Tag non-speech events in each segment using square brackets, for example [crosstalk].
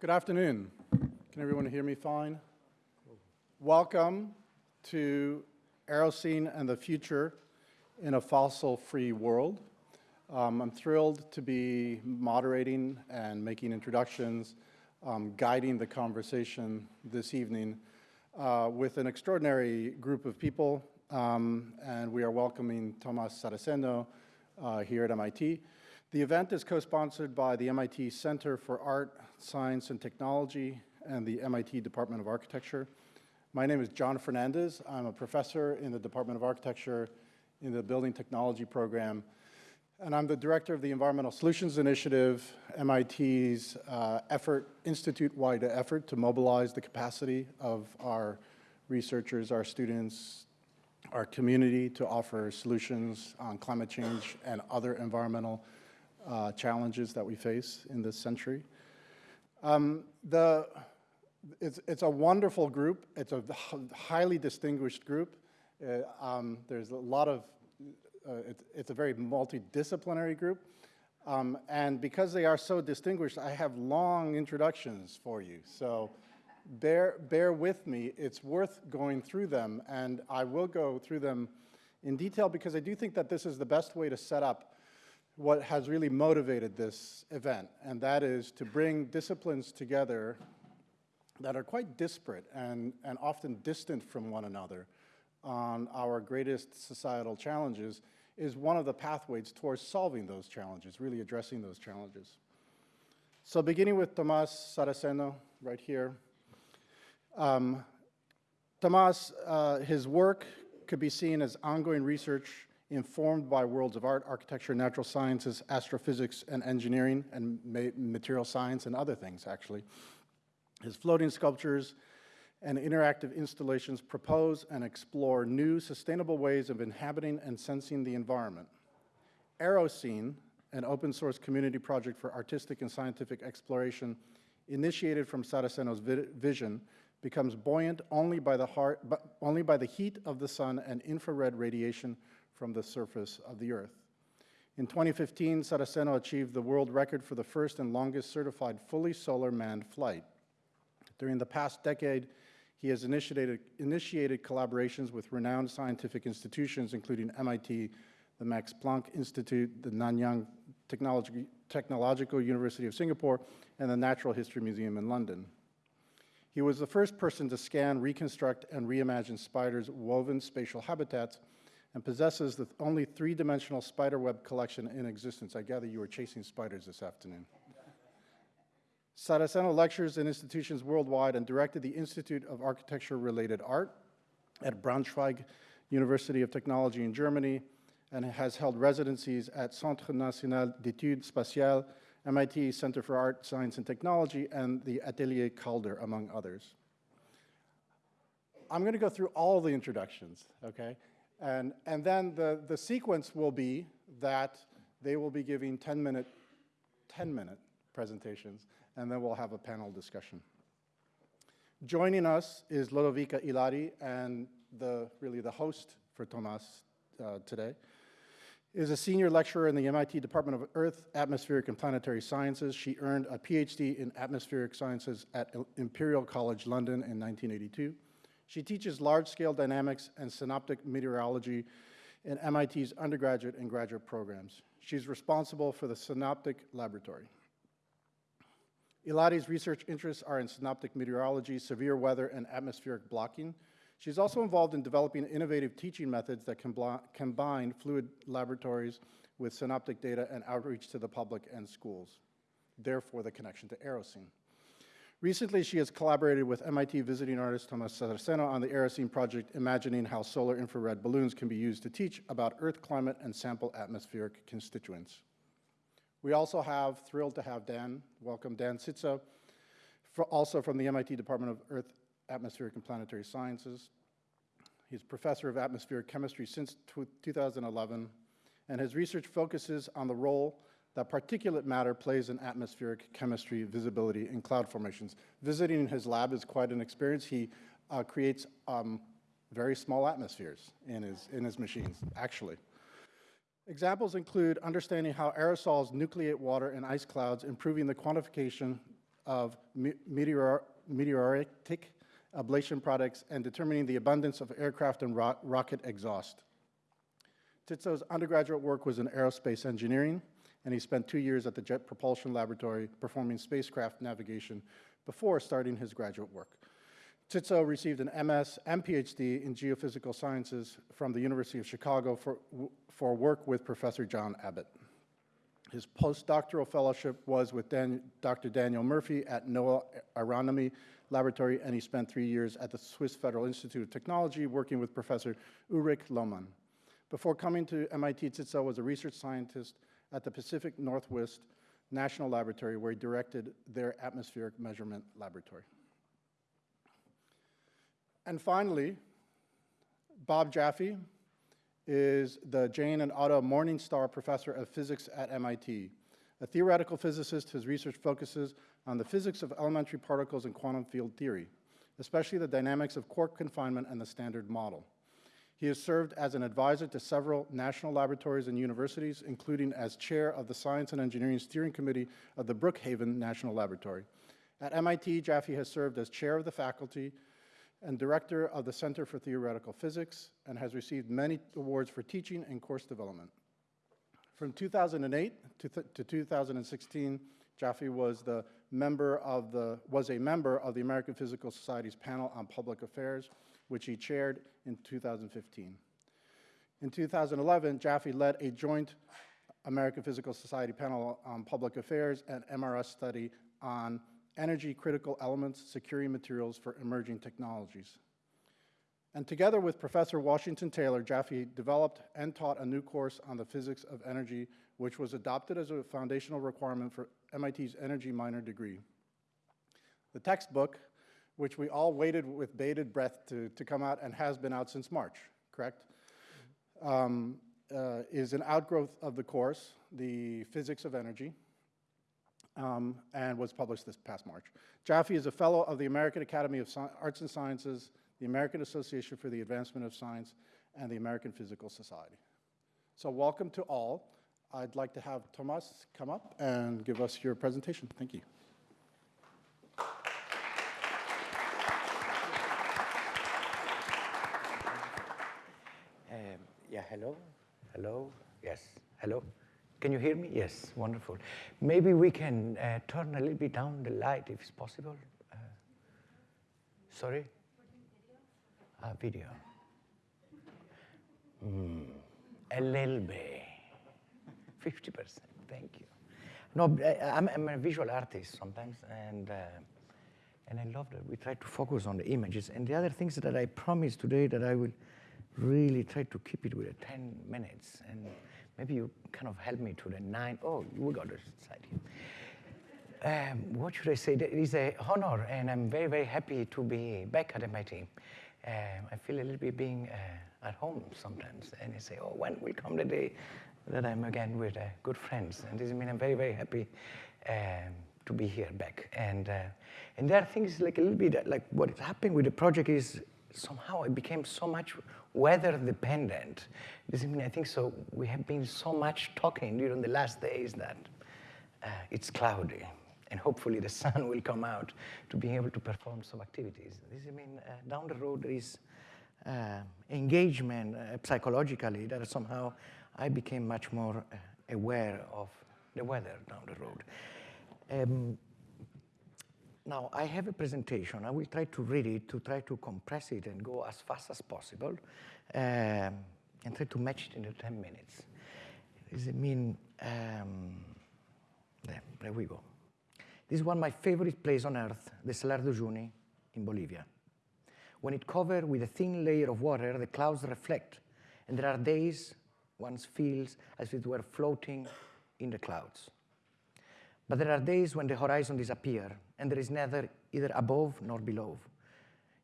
Good afternoon. Can everyone hear me fine? Welcome to Aerocene and the Future in a Fossil-Free World. Um, I'm thrilled to be moderating and making introductions, um, guiding the conversation this evening uh, with an extraordinary group of people, um, and we are welcoming Tomas Saraceno uh, here at MIT. The event is co-sponsored by the MIT Center for Art, Science, and Technology and the MIT Department of Architecture. My name is John Fernandez. I'm a professor in the Department of Architecture in the Building Technology Program, and I'm the director of the Environmental Solutions Initiative, MIT's uh, effort, institute-wide effort to mobilize the capacity of our researchers, our students, our community to offer solutions on climate change and other environmental uh, challenges that we face in this century. Um, the, it's, it's, a wonderful group. It's a highly distinguished group. Uh, um, there's a lot of, uh, it, it's a very multidisciplinary group. Um, and because they are so distinguished, I have long introductions for you. So bear, bear with me. It's worth going through them. And I will go through them in detail because I do think that this is the best way to set up what has really motivated this event, and that is to bring disciplines together that are quite disparate and, and often distant from one another on our greatest societal challenges is one of the pathways towards solving those challenges, really addressing those challenges. So beginning with Tomas Saraceno, right here. Um, Tomas, uh, his work could be seen as ongoing research informed by worlds of art, architecture, natural sciences, astrophysics, and engineering, and material science, and other things, actually. His floating sculptures and interactive installations propose and explore new sustainable ways of inhabiting and sensing the environment. Aerocene, an open source community project for artistic and scientific exploration initiated from Saraceno's vi vision, becomes buoyant only by, the heart, only by the heat of the sun and infrared radiation from the surface of the Earth. In 2015, Saraceno achieved the world record for the first and longest certified fully solar manned flight. During the past decade, he has initiated, initiated collaborations with renowned scientific institutions, including MIT, the Max Planck Institute, the Nanyang Technological University of Singapore, and the Natural History Museum in London. He was the first person to scan, reconstruct, and reimagine spiders' woven spatial habitats and possesses the only three-dimensional spiderweb collection in existence. I gather you were chasing spiders this afternoon. Saraceno lectures in institutions worldwide and directed the Institute of Architecture-Related Art at Braunschweig University of Technology in Germany and has held residencies at Centre National d'Études Spatiales, MIT Center for Art, Science, and Technology, and the Atelier Calder, among others. I'm going to go through all the introductions, okay? And, and then the, the sequence will be that they will be giving 10 minute, 10 minute presentations, and then we'll have a panel discussion. Joining us is Lodovica Illari, and the, really the host for Tomas uh, today, is a senior lecturer in the MIT Department of Earth, Atmospheric and Planetary Sciences. She earned a PhD in atmospheric sciences at Imperial College London in 1982. She teaches large-scale dynamics and synoptic meteorology in MIT's undergraduate and graduate programs. She's responsible for the Synoptic Laboratory. Illari's research interests are in synoptic meteorology, severe weather, and atmospheric blocking. She's also involved in developing innovative teaching methods that combine fluid laboratories with synoptic data and outreach to the public and schools, therefore the connection to Aerocene. Recently, she has collaborated with MIT visiting artist Thomas Saraceno on the Aerocene project, imagining how solar infrared balloons can be used to teach about Earth climate and sample atmospheric constituents. We also have, thrilled to have Dan, welcome Dan Cziczo, also from the MIT Department of Earth, Atmospheric and Planetary Sciences. He's professor of atmospheric chemistry since 2011, and his research focuses on the role that particulate matter plays in atmospheric chemistry, visibility, and cloud formations. Visiting his lab is quite an experience. He uh, creates um, very small atmospheres in his, in his machines, actually. Examples include understanding how aerosols nucleate water and ice clouds, improving the quantification of me- meteor, meteoritic ablation products and determining the abundance of aircraft and ro- rocket exhaust. Cziczo's undergraduate work was in aerospace engineering, and he spent two years at the Jet Propulsion Laboratory performing spacecraft navigation before starting his graduate work. Cziczo received an MS and PhD in geophysical sciences from the University of Chicago for, for work with Professor John Abbatt. His postdoctoral fellowship was with Dan, Dr. Daniel Murphy at NOAA Aeronomy Laboratory, and he spent three years at the Swiss Federal Institute of Technology working with Professor Ulrich Lohmann. Before coming to MIT, Cziczo was a research scientist at the Pacific Northwest National Laboratory, where he directed their atmospheric measurement laboratory. And finally, Bob Jaffe is the Jane and Otto Morningstar Professor of Physics at MIT. A theoretical physicist, his research focuses on the physics of elementary particles and quantum field theory, especially the dynamics of quark confinement and the Standard Model. He has served as an advisor to several national laboratories and universities, including as chair of the Science and Engineering Steering Committee of the Brookhaven National Laboratory. At MIT, Jaffe has served as chair of the faculty and director of the Center for Theoretical Physics and has received many awards for teaching and course development. From 2008 to, to 2016, Jaffe was the member of the was a member of the American Physical Society's panel on public affairs which he chaired in 2015. In 2011, Jaffe led a joint American Physical Society panel on public affairs and MRS study on energy critical elements, securing materials for emerging technologies. And together with Professor Washington Taylor, Jaffe developed and taught a new course on the physics of energy, which was adopted as a foundational requirement for MIT's energy minor degree. The textbook which we all waited with bated breath to, to come out and has been out since March, correct? Um, uh, is an outgrowth of the course, The Physics of Energy, um, and was published this past March. Jaffe is a fellow of the American Academy of Sci Arts and Sciences, the American Association for the Advancement of Science, and the American Physical Society. So welcome to all. I'd like to have Thomas come up and give us your presentation. Thank you. Yeah, hello? Hello? Yes, hello? Can you hear me? Yes, wonderful. Maybe we can uh, turn a little bit down the light if it's possible. Uh, sorry? Ah, video. Mm, a little bit. 50%, thank you. No, I'm, I'm a visual artist sometimes, and, uh, and I love that we try to focus on the images. And the other things that I promised today that I will really try to keep it with 10 minutes. And maybe you kind of help me to the nine. Oh, we got this side here. Um, what should I say? It is an honor, and I'm very, very happy to be back at MIT. Um, I feel a little bit being uh, at home sometimes, and I say, "Oh, when will come the day that I'm again with uh, good friends?" And this means I'm very, very happy um, to be here back. And uh, and there are things like a little bit like what is happening with the project is somehow it became so much weather dependent. This, I mean, I think so. We have been so much talking during the last days that uh, it's cloudy, and hopefully the [laughs] sun will come out to be able to perform some activities. This, I mean, uh, down the road there is uh, engagement uh, psychologically that somehow I became much more uh, aware of the weather down the road. Um, now, I have a presentation. I will try to read it to try to compress it and go as fast as possible um, and try to match it in the 10 minutes. Does it mean, um, there, there we go. This is one of my favorite places on earth, the Salar de Uyuni in Bolivia. When it covered with a thin layer of water, the clouds reflect, and there are days one feels as if it were floating in the clouds. But there are days when the horizon disappears and there is neither either above nor below.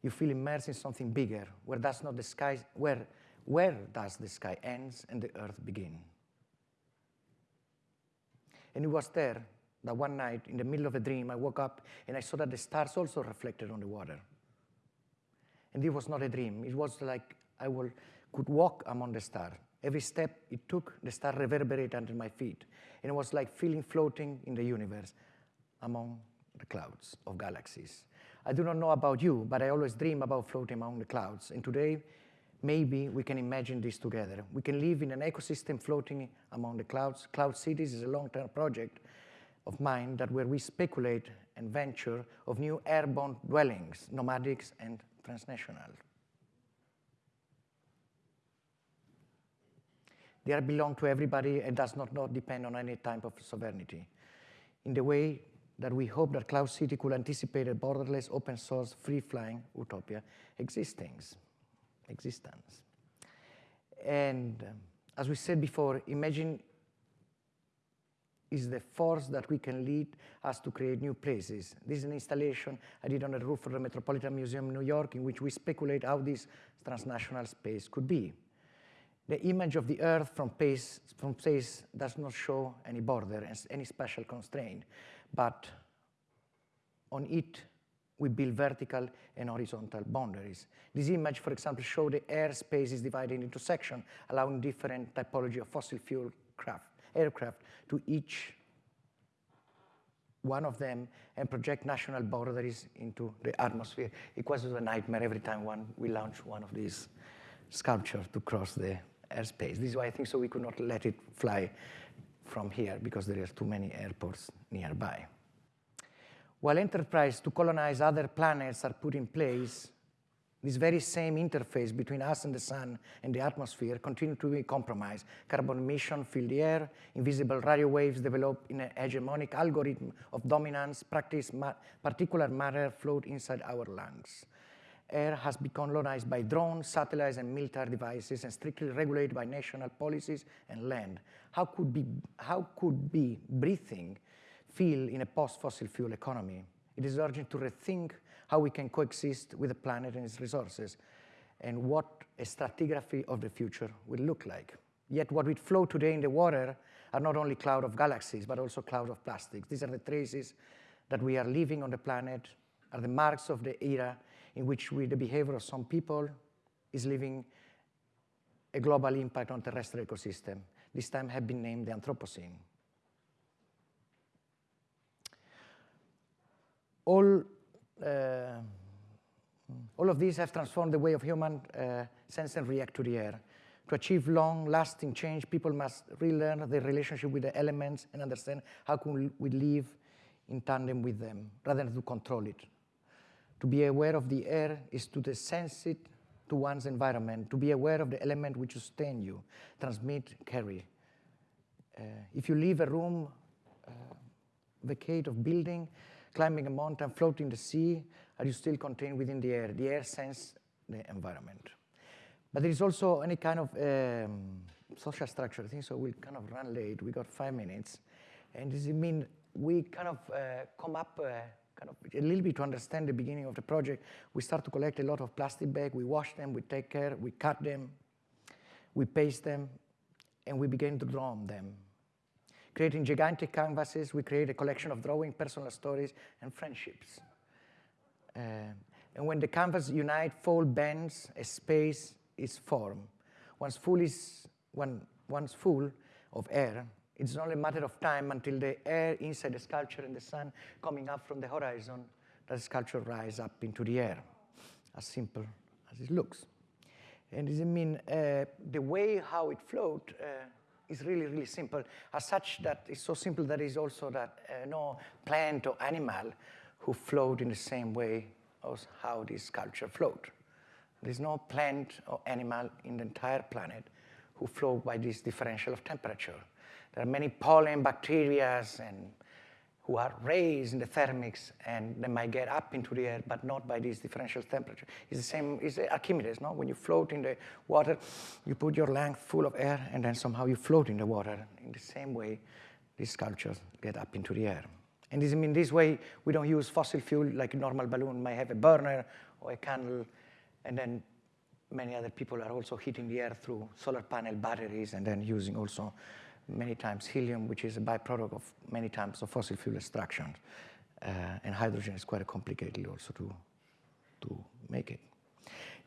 You feel immersed in something bigger, where does not the sky where where does the sky ends and the earth begin? And it was there that one night, in the middle of a dream, I woke up and I saw that the stars also reflected on the water. And it was not a dream. It was like I will, could walk among the stars. Every step it took, the star reverberated under my feet. And it was like feeling floating in the universe among the clouds of galaxies. I do not know about you, but I always dream about floating among the clouds. And today, maybe we can imagine this together. We can live in an ecosystem floating among the clouds. Cloud Cities is a long-term project of mine that where we speculate and venture of new airborne dwellings, nomadics and transnational. They belong to everybody and does not, not depend on any type of sovereignty. In the way that we hope that Cloud City could anticipate a borderless, open source, free-flying utopia existence. existence. And um, as we said before, imagine is the force that we can lead us to create new places. This is an installation I did on the roof of the Metropolitan Museum in New York in which we speculate how this transnational space could be. The image of the Earth from space, from space does not show any border, and any special constraint, but on it we build vertical and horizontal boundaries. This image, for example, shows the airspace is divided into sections, allowing different typology of fossil fuel craft, aircraft to each one of them and project national boundaries into the atmosphere. It was a nightmare every time one, we launched one of these sculptures to cross the airspace. This is why I think so we could not let it fly from here because there are too many airports nearby. While enterprise to colonize other planets are put in place, this very same interface between us and the sun and the atmosphere continue to be compromised. Carbon emission fill the air, invisible radio waves develop in a hegemonic algorithm of dominance, practice ma particular matter float inside our lungs. Air has been colonized by drones, satellites, and military devices, and strictly regulated by national policies and land. How could be, how could be breathing feel in a post-fossil fuel economy. It is urgent to rethink how we can coexist with the planet and its resources and what a stratigraphy of the future will look like. Yet what we flow today in the water are not only cloud of galaxies, but also cloud of plastics. These are the traces that we are leaving on the planet, are the marks of the era in which we, the behavior of some people is leaving a global impact on terrestrial ecosystem. This time have been named the Anthropocene. all, uh, all of these have transformed the way of human uh, sense and react to the air. To achieve long-lasting change, people must relearn their relationship with the elements and understand how can we live in tandem with them, rather than to control it. To be aware of the air is to sense it to one's environment, to be aware of the element which sustain you, transmit, carry. Uh, if you leave a room, uh, vacate of building, climbing a mountain, floating the sea, are you still contained within the air? The air sense the environment. But there is also any kind of um, social structure. I think so we'll kind of run late. We got five minutes. And does it mean we kind of uh, come up uh, kind of a little bit to understand the beginning of the project. We start to collect a lot of plastic bags. We wash them, we take care, we cut them, we paste them, and we begin to draw on them. Creating gigantic canvases, we create a collection of drawing, personal stories, and friendships. Uh, and when the canvas unite, fold, bends, a space is formed. Once full is when, once full of air, it's only a matter of time until the air inside the sculpture and the sun coming up from the horizon, that sculpture rise up into the air, as simple as it looks. And it mean uh, the way how it float uh, is really, really simple, as such that it's so simple that it's also that uh, no plant or animal who float in the same way as how this sculpture float. There's no plant or animal in the entire planet who float by this differential of temperature. There are many pollen, bacteria, and who are raised in the thermics and they might get up into the air, but not by this differential temperature. It's the same, it's Archimedes, no? When you float in the water, you put your lung full of air and then somehow you float in the water. In the same way, these sculptures get up into the air. And this, in this way, we don't use fossil fuel like a normal balloon might have a burner or a candle, and then many other people are also heating the air through solar panel batteries and then using also many times helium, which is a byproduct of many times of fossil fuel extraction. Uh, and hydrogen is quite complicated also to, to make it.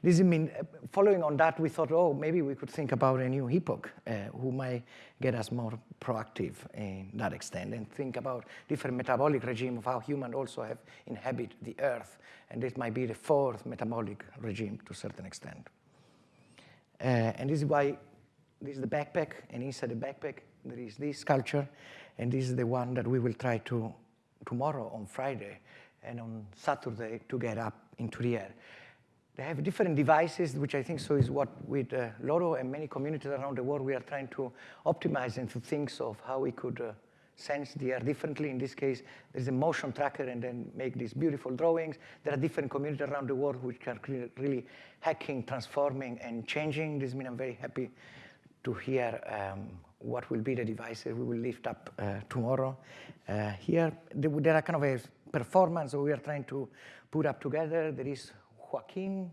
this mean, uh, following on that, we thought, oh, maybe we could think about a new epoch uh, who might get us more proactive in that extent and think about different metabolic regime of how humans also have inhabit the earth. And this might be the fourth metabolic regime to a certain extent. Uh, and this is why this is the backpack, and inside the backpack there is this culture, and this is the one that we will try to tomorrow on Friday and on Saturday to get up into the air. They have different devices, which I think so is what with uh, Loro and many communities around the world we are trying to optimize and to think of how we could uh, sense the air differently. In this case, there's a motion tracker and then make these beautiful drawings. There are different communities around the world which are really hacking, transforming, and changing. This means I'm very happy to hear um, what will be the devices we will lift up uh, tomorrow. Uh, here, there are kind of a performance we are trying to put up together. There is Joaquin,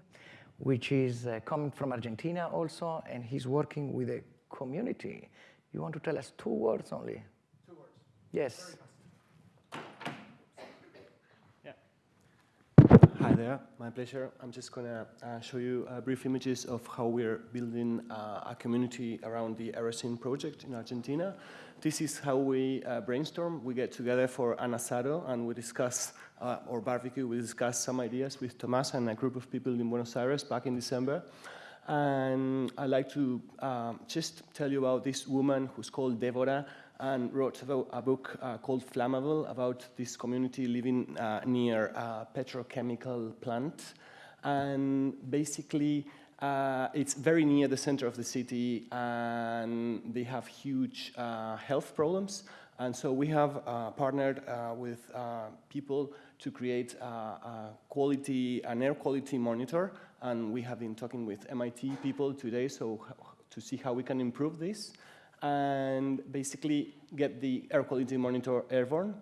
which is uh, coming from Argentina also, and he's working with a community. You want to tell us two words only? Two words. Yes. Yeah. Hi there, my pleasure. I'm just going to uh, show you uh, brief images of how we're building uh, a community around the Aerocene project in Argentina. This is how we uh, brainstorm. We get together for an asado and we discuss, uh, or barbecue, we discuss some ideas with Tomas and a group of people in Buenos Aires back in December. And I'd like to um, just tell you about this woman who's called Deborah and wrote a book uh, called Flammable about this community living uh, near a petrochemical plant. And basically, uh, it's very near the center of the city and they have huge uh, health problems. And so we have uh, partnered uh, with people to create a quality, an air quality monitor. And we have been talking with MIT people today so to see how we can improve this and basically get the air quality monitor airborne.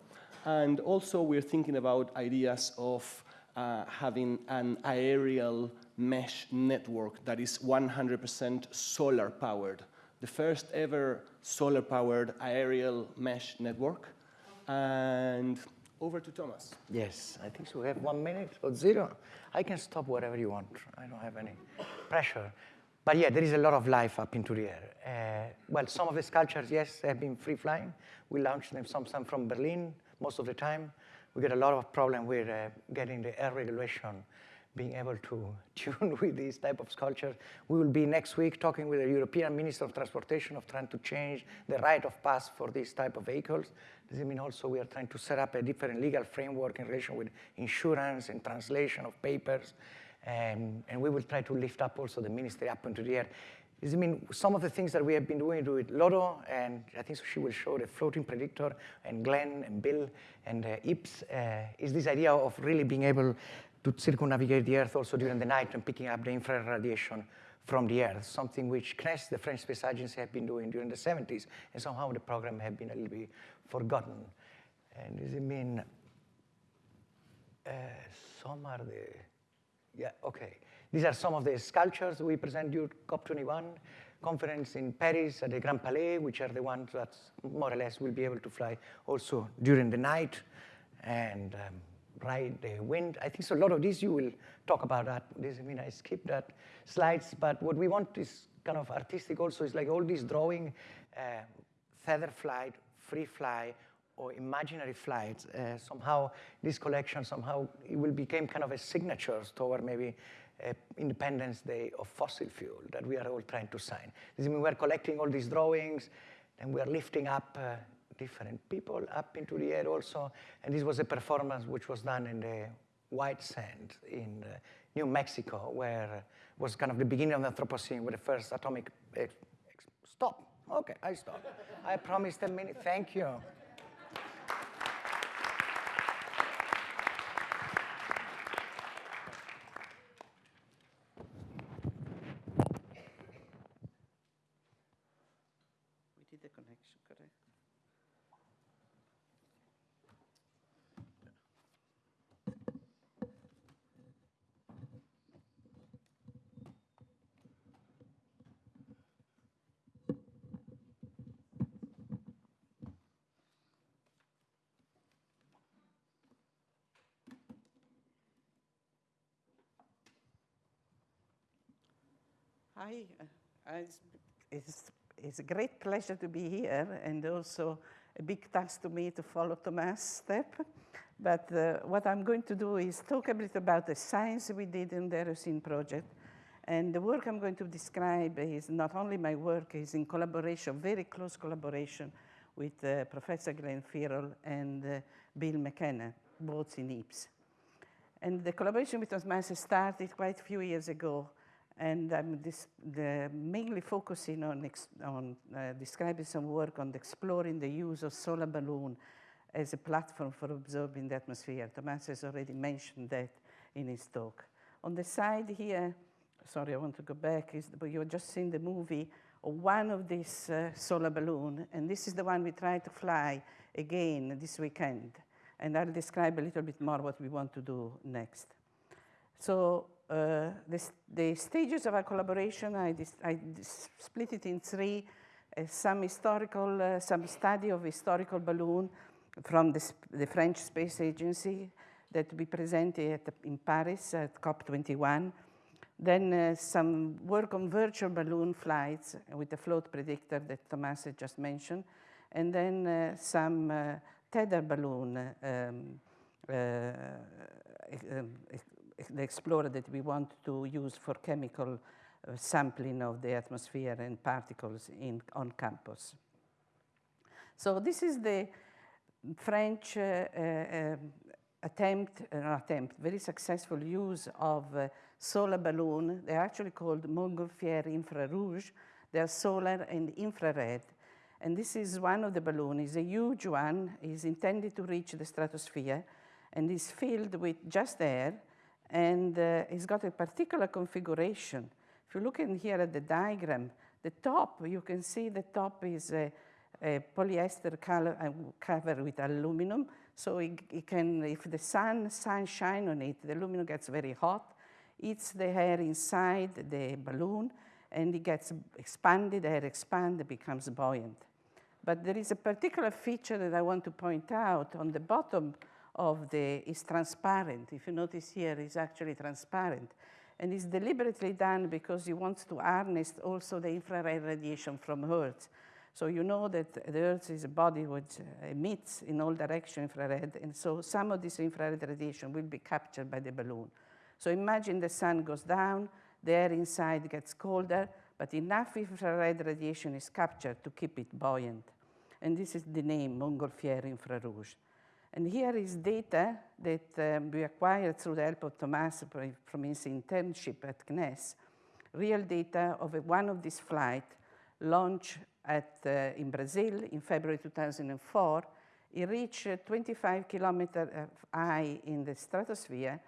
And also we're thinking about ideas of uh, having an aerial mesh network that is 100% solar powered. The first ever solar powered aerial mesh network. And over to Thomas. Yes, I think so. We have one minute or zero. I can stop whatever you want. I don't have any pressure. But yeah, there is a lot of life up into the air. Uh, well, some of the sculptures, yes, have been free flying. We launched them, some, some from Berlin most of the time. We get a lot of problem with uh, getting the air regulation being able to [laughs] tune with these type of sculptures. We will be next week talking with the European Minister of Transportation of trying to change the right of pass for these type of vehicles. Does it mean also we are trying to set up a different legal framework in relation with insurance and translation of papers? Um, and we will try to lift up also the ministry up into the air. It mean some of the things that we have been doing with Loro, and I think she will show the floating predictor, and Glenn and Bill and uh, Ips, uh, is this idea of really being able to circumnavigate the Earth also during the night and picking up the infrared radiation from the Earth, something which CNES, the French Space Agency, have been doing during the 70s, and somehow the program had been a little bit forgotten. And does it mean uh, some are the, yeah, okay. These are some of the sculptures we present you COP21 conference in Paris at the Grand Palais, which are the ones that more or less will be able to fly also during the night. And um, ride the wind. I think so a lot of these you will talk about that. This, I mean, I skipped that slides, but what we want is kind of artistic also is like all these drawing, uh, feather flight, free fly, or imaginary flights. Uh, somehow this collection, somehow it will become kind of a signature toward maybe uh, Independence Day of fossil fuel that we are all trying to sign. This means we're collecting all these drawings, and we are lifting up uh, different people up into the air also. And this was a performance which was done in the white sand in uh, New Mexico, where was kind of the beginning of the Anthropocene, with the first atomic. stop. Okay, I stop. I promised a minute. Thank you. Hi, uh, it's, it's, it's a great pleasure to be here and also a big task to me to follow Thomas' step. But uh, what I'm going to do is talk a bit about the science we did in the Aerocene project. And the work I'm going to describe is not only my work, is in collaboration, very close collaboration with uh, Professor Glenn Flierl and uh, Bill McKenna, both in EAPS. And the collaboration with Thomas started quite a few years ago and I'm the, mainly focusing on, on uh, describing some work on exploring the use of solar balloon as a platform for observing the atmosphere. Thomas has already mentioned that in his talk. On the side here, sorry, I want to go back, is, but you've just seen the movie of one of these uh, solar balloon, and this is the one we try to fly again this weekend. And I'll describe a little bit more what we want to do next. So uh, the, the, stages of our collaboration, I, I split it in three. Uh, some historical, uh, some study of historical balloon from the, the, French Space Agency that we presented at, in Paris at COP21. Then uh, some work on virtual balloon flights with the float predictor that Thomas had just mentioned. And then uh, some uh, tether balloon um, um the explorer that we want to use for chemical uh, sampling of the atmosphere and particles in, on campus. So this is the French uh, uh, attempt, uh, attempt, very successful use of uh, solar balloon. They're actually called Montgolfière infrarouge. They're solar and infrared. And this is one of the balloons, it's a huge one, is intended to reach the stratosphere and is filled with just air and uh, it's got a particular configuration. If you look in here at the diagram, the top, you can see the top is a, a polyester color, uh, covered with aluminum. So it, it, can, if the sun, sun shine on it, the aluminum gets very hot, eats the air inside the balloon, and it gets expanded, air expands, becomes buoyant. But there is a particular feature that I want to point out on the bottom of the is transparent. If you notice here, it's actually transparent. And it's deliberately done because he wants to harness also the infrared radiation from Earth. So you know that the Earth is a body which uh, emits in all directions infrared, and so some of this infrared radiation will be captured by the balloon. So imagine the sun goes down, the air inside gets colder, but enough infrared radiation is captured to keep it buoyant. And this is the name, Montgolfière infrarouge. And here is data that um, we acquired through the help of Thomas from his internship at CNES, real data of a, one of these flights launched at, uh, in Brazil in February 2004. It reached 25 kilometers high in the stratosphere,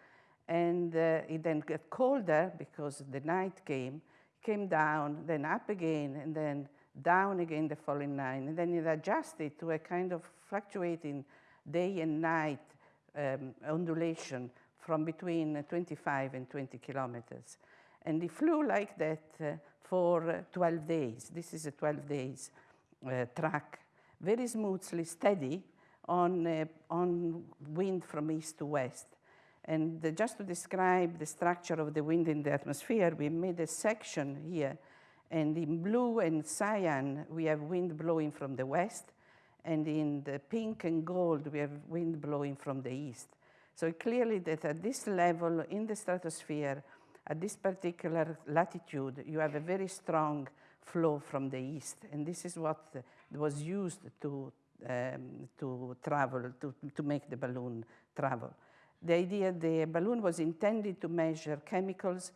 and uh, it then got colder because the night came, came down, then up again, and then down again the following night. And then it adjusted to a kind of fluctuating day and night um, undulation from between 25 and 20 kilometers. And he flew like that uh, for uh, 12 days. This is a 12 days uh, track, very smoothly, steady on, uh, on wind from east to west. And uh, just to describe the structure of the wind in the atmosphere, we made a section here. And in blue and cyan, we have wind blowing from the west and in the pink and gold, we have wind blowing from the east. So clearly that at this level in the stratosphere, at this particular latitude, you have a very strong flow from the east. And this is what was used to, um, to travel, to, to make the balloon travel. The idea, the balloon was intended to measure chemicals,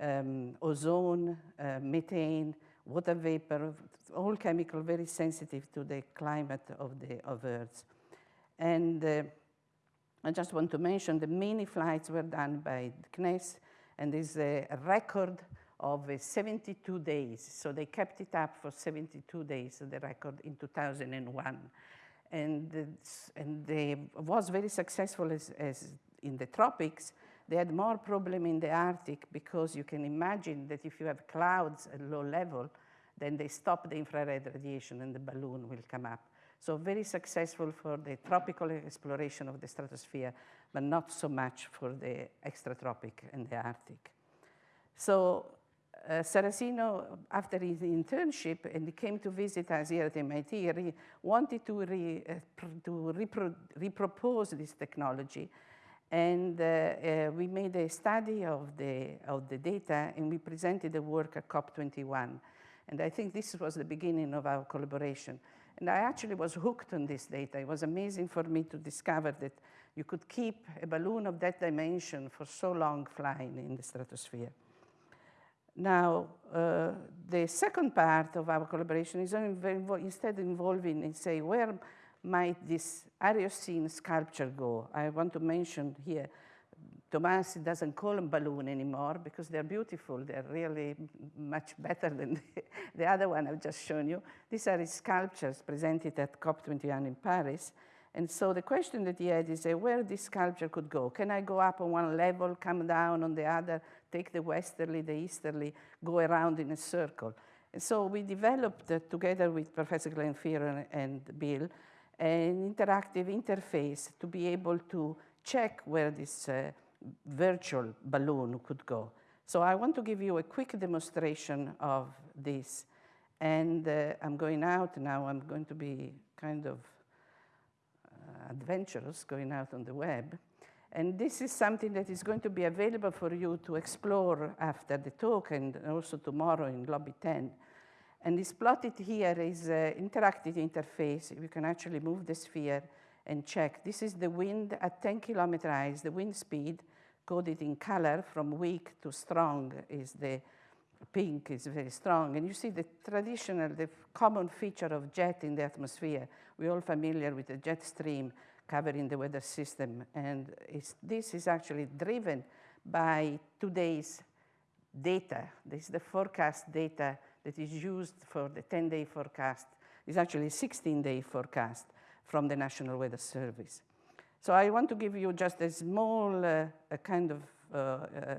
um, ozone, uh, methane, water vapor, all chemical very sensitive to the climate of the of Earth. And uh, I just want to mention the many flights were done by CNES, and there's a record of uh, 72 days. So they kept it up for 72 days, the record in 2001. And, uh, and they was very successful as, as in the tropics. They had more problem in the Arctic because you can imagine that if you have clouds at low level, then they stop the infrared radiation and the balloon will come up. So very successful for the tropical exploration of the stratosphere, but not so much for the extratropic and the Arctic. So uh, Saraceno, after his internship, and he came to visit us here at MIT, he wanted to, re, uh, to repro repropose this technology. And uh, uh, we made a study of the, of the data, and we presented the work at COP21. And I think this was the beginning of our collaboration. And I actually was hooked on this data. It was amazing for me to discover that you could keep a balloon of that dimension for so long flying in the stratosphere. Now, uh, the second part of our collaboration is instead involving and say, where might this Aerocene sculpture go? I want to mention here, Thomas doesn't call them balloon anymore because they're beautiful. They're really much better than the, [laughs] the other one I've just shown you. These are his sculptures presented at COP21 in Paris. And so the question that he had is uh, where this sculpture could go. Can I go up on one level, come down on the other, take the westerly, the easterly, go around in a circle? And so we developed, uh, together with Professor Glenn Flierl and Bill, an interactive interface to be able to check where this uh, virtual balloon could go. So I want to give you a quick demonstration of this. And uh, I'm going out now. I'm going to be kind of adventurous going out on the web. And this is something that is going to be available for you to explore after the talk and also tomorrow in Lobby 10. And this plotted here is an interactive interface. You can actually move the sphere and check. This is the wind at 10 kilometer eyes, the wind speed coded in color from weak to strong is the pink is very strong. And you see the traditional, the common feature of jet in the atmosphere. We're all familiar with the jet stream covering the weather system. And this is actually driven by today's data. This is the forecast data that is used for the 10-day forecast. is actually a 16-day forecast from the National Weather Service. So I want to give you just a small uh, a kind of uh, uh,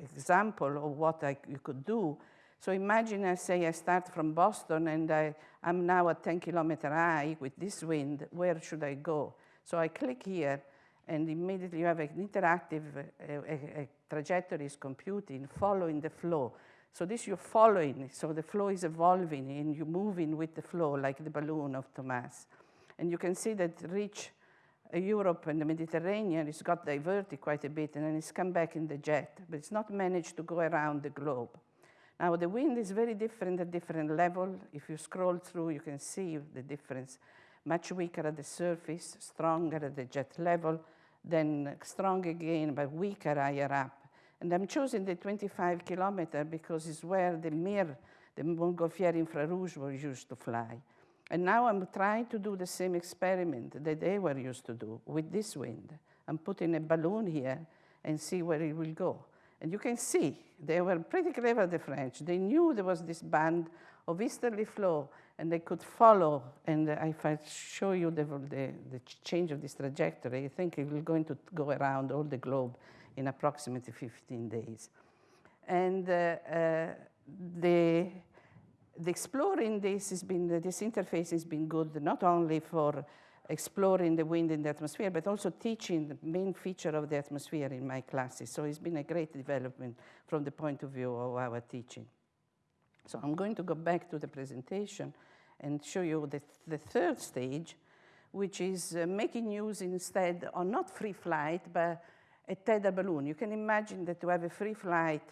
example of what I, you could do. So imagine I say I start from Boston and I, I'm now at 10 kilometer high with this wind, where should I go? So I click here and immediately you have an interactive uh, a, a trajectory is computing, following the flow. So this you're following, so the flow is evolving and you're moving with the flow like the balloon of Thomas. And you can see that reach uh, Europe and the Mediterranean, it's got diverted quite a bit and then it's come back in the jet, but it's not managed to go around the globe. Now the wind is very different at different level. If you scroll through, you can see the difference. Much weaker at the surface, stronger at the jet level, then strong again, but weaker higher up. And I'm choosing the 25 kilometer because it's where the Mir, the Montgolfier infrarouge were used to fly. And now I'm trying to do the same experiment that they were used to do with this wind. I'm putting a balloon here and see where it will go. And you can see they were pretty clever, the French. They knew there was this band of easterly flow and they could follow. And if I show you the, the, the change of this trajectory, I think it will going to go around all the globe in approximately 15 days. And uh, uh, the the exploring this has been, this interface has been good not only for exploring the wind in the atmosphere, but also teaching the main feature of the atmosphere in my classes. So it's been a great development from the point of view of our teaching. So I'm going to go back to the presentation and show you the, the third stage, which is uh, making use instead of not free flight, but a tether balloon. You can imagine that to have a free flight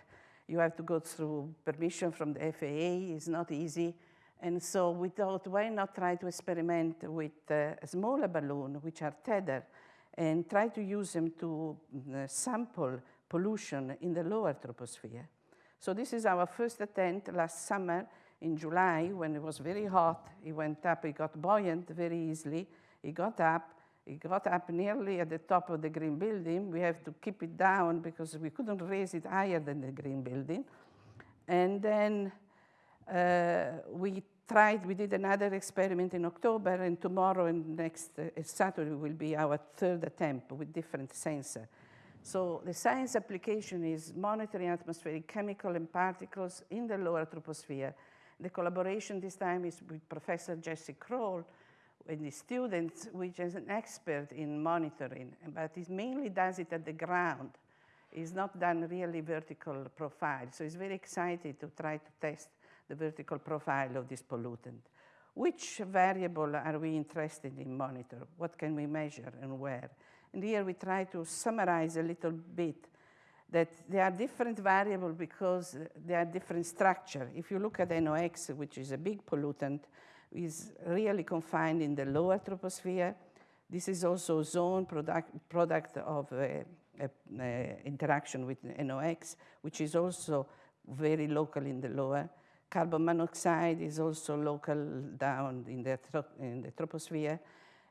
you have to go through permission from the FAA. It's not easy. And so we thought, why not try to experiment with uh, a smaller balloon, which are tethered, and try to use them to uh, sample pollution in the lower troposphere. So this is our first attempt last summer in July when it was very hot. It went up, it got buoyant very easily. It got up, it got up nearly at the top of the green building. We have to keep it down because we couldn't raise it higher than the green building. And then uh, we tried, we did another experiment in October, and tomorrow and next uh, Saturday will be our third attempt with different sensor. So the science application is monitoring atmospheric chemical and particles in the lower troposphere. The collaboration this time is with Professor Jesse Kroll, with the students, which is an expert in monitoring, but he mainly does it at the ground. is not done really vertical profile. So it's very excited to try to test the vertical profile of this pollutant. Which variable are we interested in monitor? What can we measure and where? And here we try to summarize a little bit that there are different variables because they are different structure. If you look at NOx, which is a big pollutant, is really confined in the lower troposphere. This is also ozone product, product of interaction with NOx, which is also very local in the lower. Carbon monoxide is also local down in the, in the troposphere.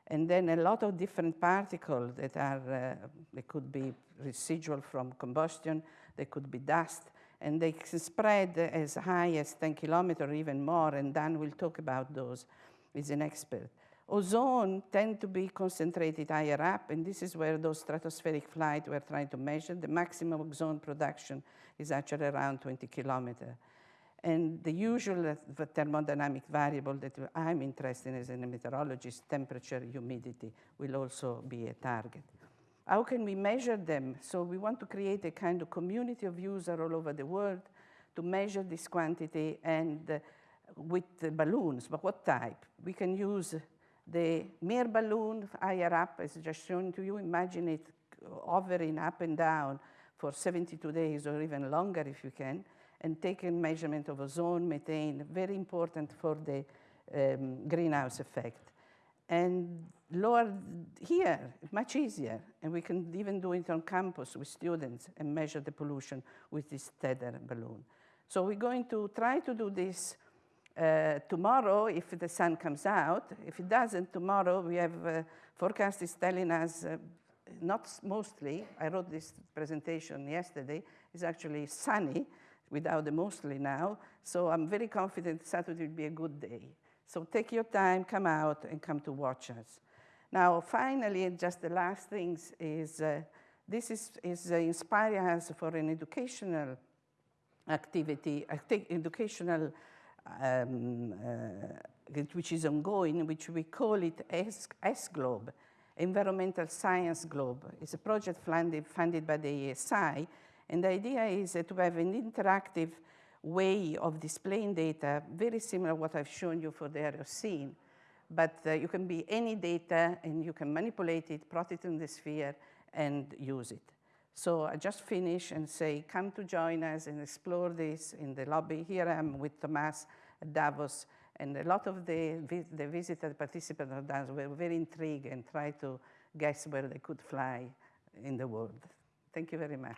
And then a lot of different particles that are, uh, they could be residual from combustion, they could be dust, and they spread as high as 10 kilometers even more, and Dan will talk about those. He's an expert. Ozone tend to be concentrated higher up, and this is where those stratospheric flight we're trying to measure. The maximum ozone production is actually around 20 kilometers. And the usual uh, thermodynamic variable that I'm interested in as a meteorologist, temperature, humidity, will also be a target. How can we measure them? So we want to create a kind of community of users all over the world to measure this quantity and uh, with balloons, but what type? We can use the MIR balloon higher up, as just shown to you, imagine it hovering up and down for 72 days or even longer if you can, and take a measurement of ozone, methane, very important for the um, greenhouse effect. And lower here, much easier, and we can even do it on campus with students and measure the pollution with this tether balloon. So we're going to try to do this uh, tomorrow, if the sun comes out, if it doesn't, tomorrow we have uh, forecast is telling us, uh, not mostly, I wrote this presentation yesterday, it's actually sunny without the mostly now, so I'm very confident Saturday will be a good day. So take your time, come out, and come to watch us. Now, finally, just the last things is, uh, this is, is uh, inspiring us for an educational activity, educational um, uh, which is ongoing, which we call it S-Globe, Environmental Science Globe. It's a project funded, funded by the ESI, and the idea is to have an interactive way of displaying data, very similar what I've shown you for the Aerocene, but uh, you can be any data and you can manipulate it, plot it in the sphere, and use it. So I just finish and say, come to join us and explore this in the lobby. Here I am with Tomas at Davos, and a lot of the, the visitor participants of Davos were very intrigued and tried to guess where they could fly in the world. Thank you very much.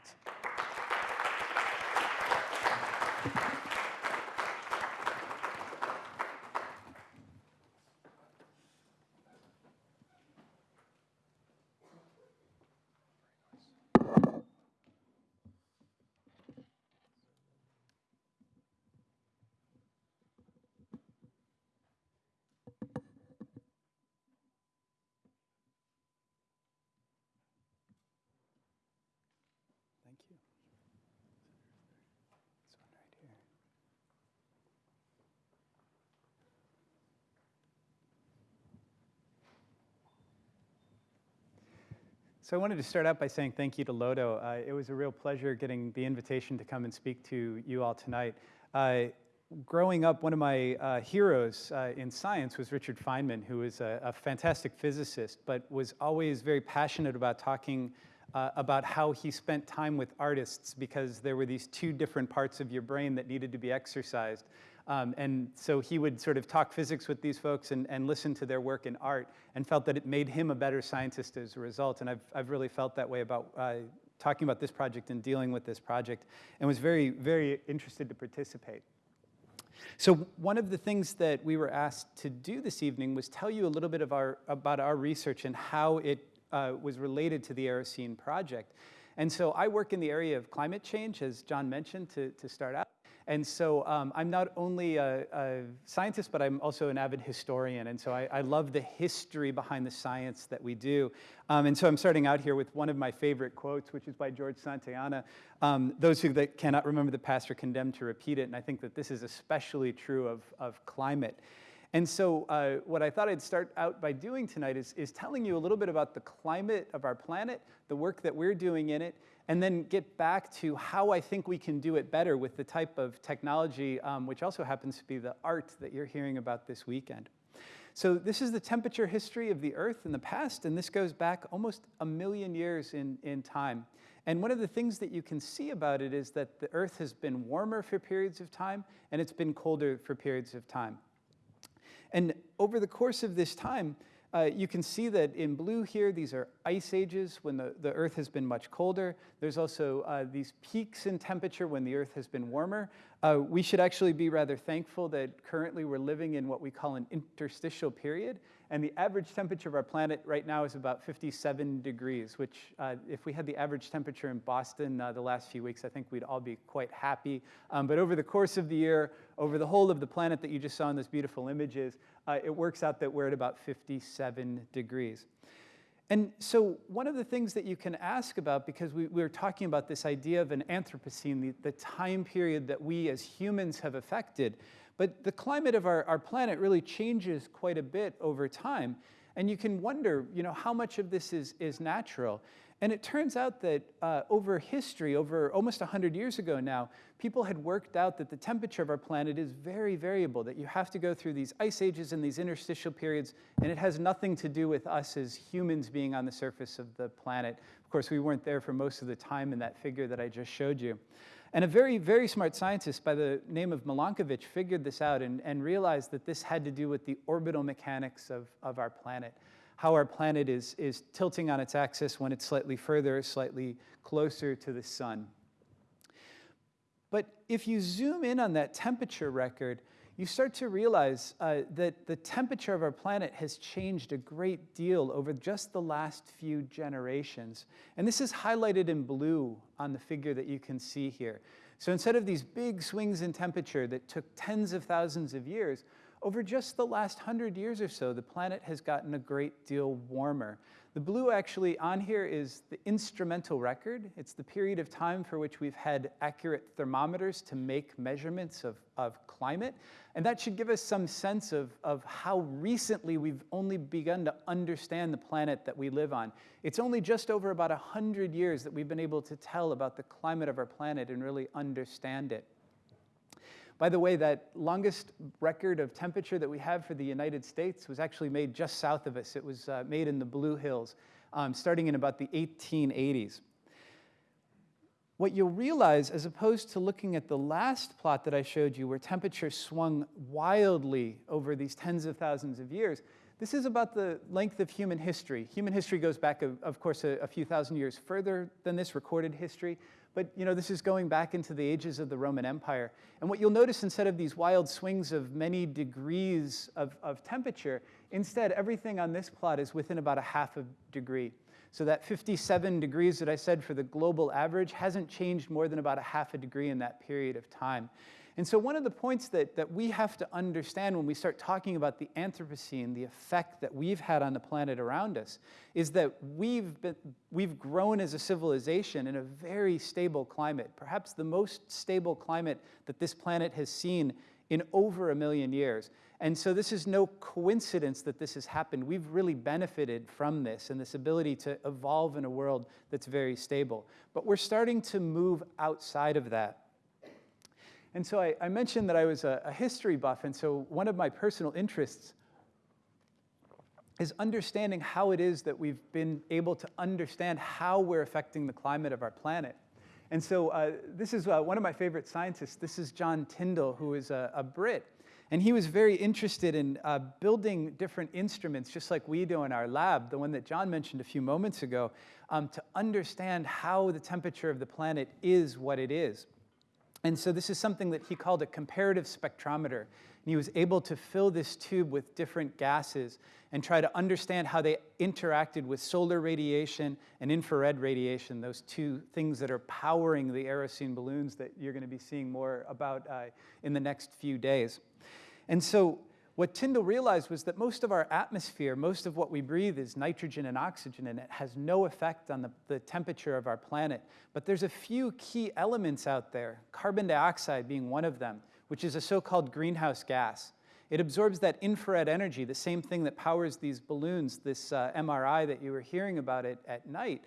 So I wanted to start out by saying thank you to Lodo. Uh, it was a real pleasure getting the invitation to come and speak to you all tonight. Uh, growing up, one of my uh, heroes uh, in science was Richard Feynman, who was a, a, fantastic physicist, but was always very passionate about talking uh, about how he spent time with artists because there were these two different parts of your brain that needed to be exercised. Um, and so he would sort of talk physics with these folks and, and listen to their work in art and felt that it made him a better scientist as a result. And I've, I've really felt that way about uh, talking about this project and dealing with this project and was very, very interested to participate. So one of the things that we were asked to do this evening was tell you a little bit of our, about our research and how it uh, was related to the Aerocene project. And so I work in the area of climate change, as John mentioned to, to start out. And so um, I'm not only a, a, scientist, but I'm also an avid historian. And so I, I love the history behind the science that we do. Um, and so I'm starting out here with one of my favorite quotes, which is by George Santayana. Um, those who that cannot remember the past are condemned to repeat it. And I think that this is especially true of, of climate. And so uh, what I thought I'd start out by doing tonight is, is telling you a little bit about the climate of our planet, the work that we're doing in it, and then get back to how I think we can do it better with the type of technology, um, which also happens to be the art that you're hearing about this weekend. So this is the temperature history of the Earth in the past, and this goes back almost a million years in, in time. And one of the things that you can see about it is that the Earth has been warmer for periods of time, and it's been colder for periods of time. And over the course of this time, uh, you can see that in blue here, these are ice ages when the, the Earth has been much colder. There's also uh, these peaks in temperature when the Earth has been warmer. Uh, we should actually be rather thankful that currently we're living in what we call an interstitial period. And the average temperature of our planet right now is about 57 degrees, which uh, if we had the average temperature in Boston uh, the last few weeks, I think we'd all be quite happy. Um, but over the course of the year, over the whole of the planet that you just saw in those beautiful images, uh, it works out that we're at about 57 degrees. And so one of the things that you can ask about, because we, we were talking about this idea of an Anthropocene, the, the time period that we as humans have affected, but the climate of our, our planet really changes quite a bit over time. And you can wonder, you know, how much of this is, is natural? And it turns out that uh, over history, over almost 100 years ago now, people had worked out that the temperature of our planet is very variable, that you have to go through these ice ages and these interstitial periods, and it has nothing to do with us as humans being on the surface of the planet. Of course, we weren't there for most of the time in that figure that I just showed you. And a very, very smart scientist by the name of Milankovitch figured this out and, and realized that this had to do with the orbital mechanics of, of our planet how our planet is, is tilting on its axis when it's slightly further, slightly closer to the sun. But if you zoom in on that temperature record, you start to realize uh, that the temperature of our planet has changed a great deal over just the last few generations. And this is highlighted in blue on the figure that you can see here. So instead of these big swings in temperature that took tens of thousands of years, over just the last hundred years or so, the planet has gotten a great deal warmer. The blue actually on here is the instrumental record. It's the period of time for which we've had accurate thermometers to make measurements of, of climate. And that should give us some sense of, of how recently we've only begun to understand the planet that we live on. It's only just over about 100 years that we've been able to tell about the climate of our planet and really understand it. By the way, that longest record of temperature that we have for the United States was actually made just south of us. It was uh, made in the Blue Hills, um, starting in about the 1880s. What you'll realize, as opposed to looking at the last plot that I showed you, where temperature swung wildly over these tens of thousands of years, this is about the length of human history. Human history goes back, of course, a, a few thousand years further than this recorded history. But you know, this is going back into the ages of the Roman Empire. And what you'll notice instead of these wild swings of many degrees of, of temperature, instead everything on this plot is within about a half a degree. So that 57 degrees that I said for the global average hasn't changed more than about a half a degree in that period of time. And so one of the points that, that we have to understand when we start talking about the Anthropocene, the effect that we've had on the planet around us, is that we've, been, we've grown as a civilization in a very stable climate, perhaps the most stable climate that this planet has seen in over a million years. And so this is no coincidence that this has happened. We've really benefited from this and this ability to evolve in a world that's very stable. But we're starting to move outside of that. And so I, I mentioned that I was a, a history buff, and so one of my personal interests is understanding how it is that we've been able to understand how we're affecting the climate of our planet. And so uh, this is uh, one of my favorite scientists. This is John Tyndall, who is a, a Brit. And he was very interested in uh, building different instruments, just like we do in our lab, the one that John mentioned a few moments ago, um, to understand how the temperature of the planet is what it is. And so this is something that he called a comparative spectrometer. And he was able to fill this tube with different gases and try to understand how they interacted with solar radiation and infrared radiation, those two things that are powering the Aerocene balloons that you're going to be seeing more about uh, in the next few days. And so what Tyndall realized was that most of our atmosphere, most of what we breathe is nitrogen and oxygen, and it has no effect on the, the temperature of our planet. But there's a few key elements out there, carbon dioxide being one of them, which is a so-called greenhouse gas. It absorbs that infrared energy, the same thing that powers these balloons, this uh, MRI that you were hearing about it at night.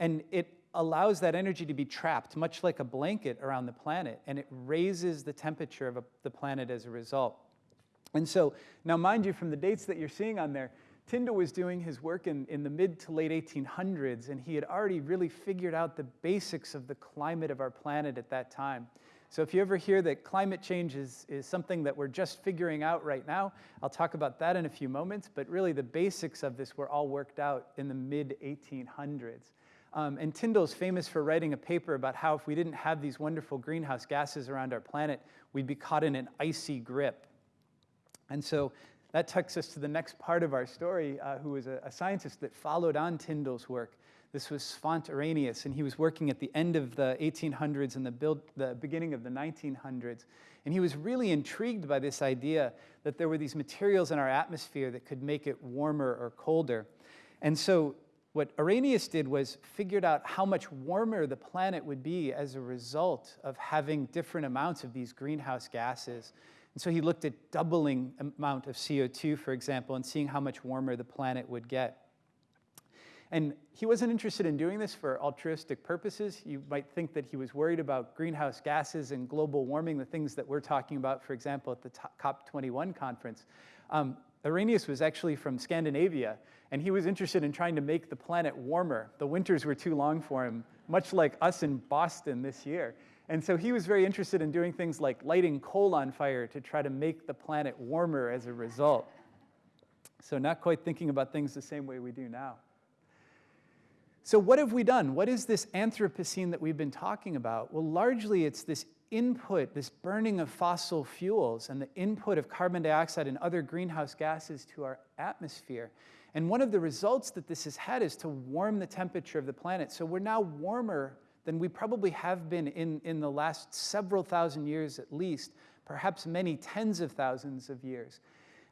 And it allows that energy to be trapped, much like a blanket around the planet, and it raises the temperature of a, the planet as a result. And so, now mind you, from the dates that you're seeing on there, Tyndall was doing his work in, in the mid to late 1800s, and he had already really figured out the basics of the climate of our planet at that time. So if you ever hear that climate change is, is something that we're just figuring out right now, I'll talk about that in a few moments, but really the basics of this were all worked out in the mid 1800s. Um, and Tyndall's famous for writing a paper about how if we didn't have these wonderful greenhouse gases around our planet, we'd be caught in an icy grip. And so that takes us to the next part of our story, uh, who was a, a, scientist that followed on Tyndall's work. This was Svante Arrhenius, and he was working at the end of the 1800s and the, build, the beginning of the 1900s. And he was really intrigued by this idea that there were these materials in our atmosphere that could make it warmer or colder. And so what Arrhenius did was figured out how much warmer the planet would be as a result of having different amounts of these greenhouse gases. And so he looked at doubling amount of CO2, for example, and seeing how much warmer the planet would get. And he wasn't interested in doing this for altruistic purposes. You might think that he was worried about greenhouse gases and global warming, the things that we're talking about, for example, at the COP21 conference. Um, Arrhenius was actually from Scandinavia, and he was interested in trying to make the planet warmer. The winters were too long for him, much like us in Boston this year. And so he was very interested in doing things like lighting coal on fire to try to make the planet warmer as a result. So not quite thinking about things the same way we do now. So what have we done? What is this Anthropocene that we've been talking about? Well, largely it's this input, this burning of fossil fuels and the input of carbon dioxide and other greenhouse gases to our atmosphere. And one of the results that this has had is to warm the temperature of the planet. So we're now warmer than we probably have been in, in the last several thousand years at least, perhaps many tens of thousands of years.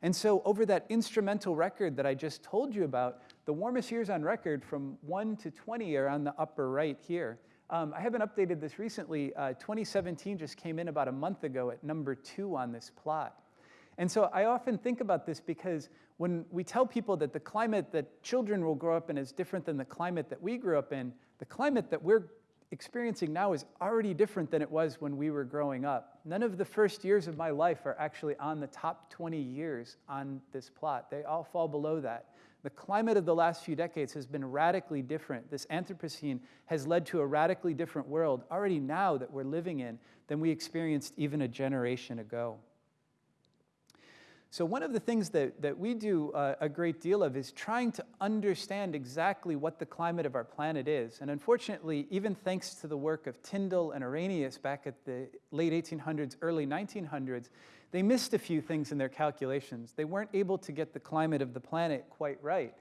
And so over that instrumental record that I just told you about, the warmest years on record from 1 to 20 are on the upper right here. Um, I haven't updated this recently. Uh, 2017 just came in about a month ago at number two on this plot. And so I often think about this because when we tell people that the climate that children will grow up in is different than the climate that we grew up in, the climate that we're experiencing now is already different than it was when we were growing up. None of the first years of my life are actually on the top 20 years on this plot. They all fall below that. The climate of the last few decades has been radically different. This Anthropocene has led to a radically different world already now that we're living in than we experienced even a generation ago. So one of the things that, that we do uh, a great deal of is trying to understand exactly what the climate of our planet is. And unfortunately, even thanks to the work of Tyndall and Arrhenius back at the late 1800s, early 1900s, they missed a few things in their calculations. They weren't able to get the climate of the planet quite right.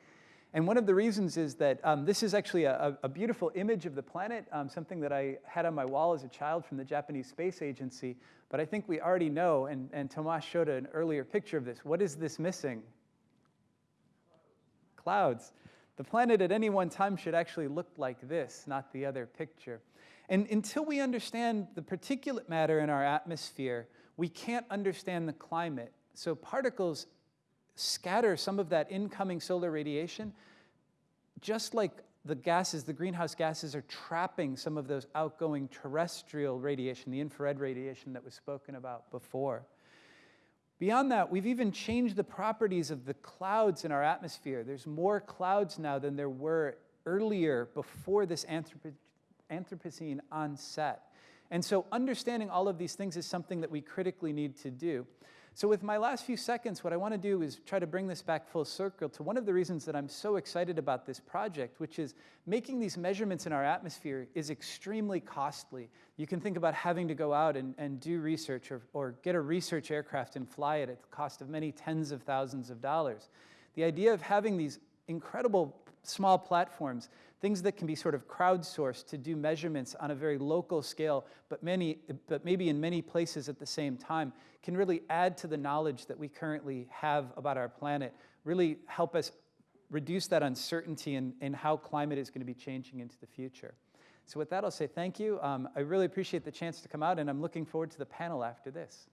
And one of the reasons is that um, this is actually a, a, beautiful image of the planet, um, something that I had on my wall as a child from the Japanese Space Agency, but I think we already know, and, and Tomas showed an earlier picture of this. What is this missing? Clouds. The planet at any one time should actually look like this, not the other picture. And until we understand the particulate matter in our atmosphere, we can't understand the climate. So particles scatter some of that incoming solar radiation, just like the gases, the greenhouse gases are trapping some of those outgoing terrestrial radiation, the infrared radiation that was spoken about before. Beyond that, we've even changed the properties of the clouds in our atmosphere. There's more clouds now than there were earlier before this Anthropocene onset. And so understanding all of these things is something that we critically need to do. So with my last few seconds, what I want to do is try to bring this back full circle to one of the reasons that I'm so excited about this project, which is making these measurements in our atmosphere is extremely costly. You can think about having to go out and, and do research or, or get a research aircraft and fly it at the cost of many tens of thousands of dollars. The idea of having these incredible small platforms, things that can be sort of crowdsourced to do measurements on a very local scale, but, many, but maybe in many places at the same time, can really add to the knowledge that we currently have about our planet, really help us reduce that uncertainty in, in how climate is going to be changing into the future. So with that, I'll say thank you. Um, I really appreciate the chance to come out, and I'm looking forward to the panel after this.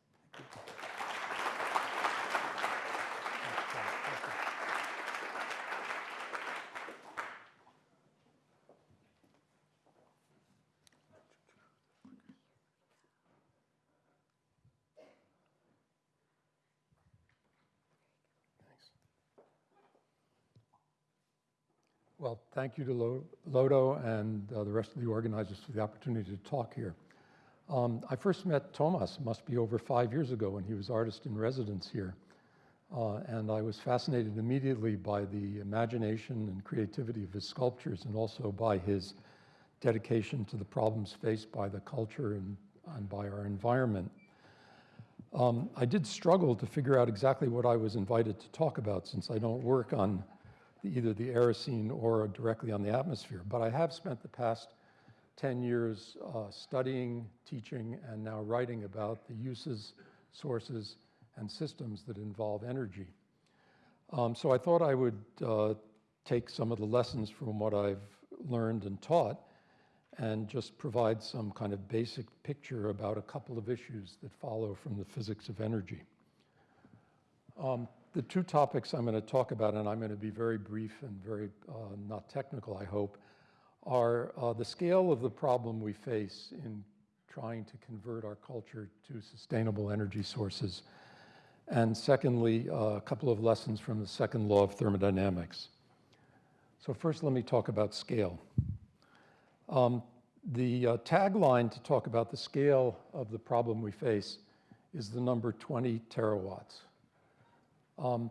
Well, thank you to Lo- Lodo and uh, the rest of the organizers for the opportunity to talk here. Um, I first met Thomas, must be over five years ago, when he was artist in residence here. Uh, and I was fascinated immediately by the imagination and creativity of his sculptures and also by his dedication to the problems faced by the culture and, and by our environment. Um, I did struggle to figure out exactly what I was invited to talk about since I don't work on either the Aerocene or directly on the atmosphere. But I have spent the past 10 years uh, studying, teaching, and now writing about the uses, sources, and systems that involve energy. Um, so I thought I would uh, take some of the lessons from what I've learned and taught and just provide some kind of basic picture about a couple of issues that follow from the physics of energy. Um, the two topics I'm going to talk about, and I'm going to be very brief and very uh, not technical, I hope, are uh, the scale of the problem we face in trying to convert our culture to sustainable energy sources. And secondly, uh, a couple of lessons from the second law of thermodynamics. So first, let me talk about scale. Um, the uh, tagline to talk about the scale of the problem we face is the number 20 terawatts. Um,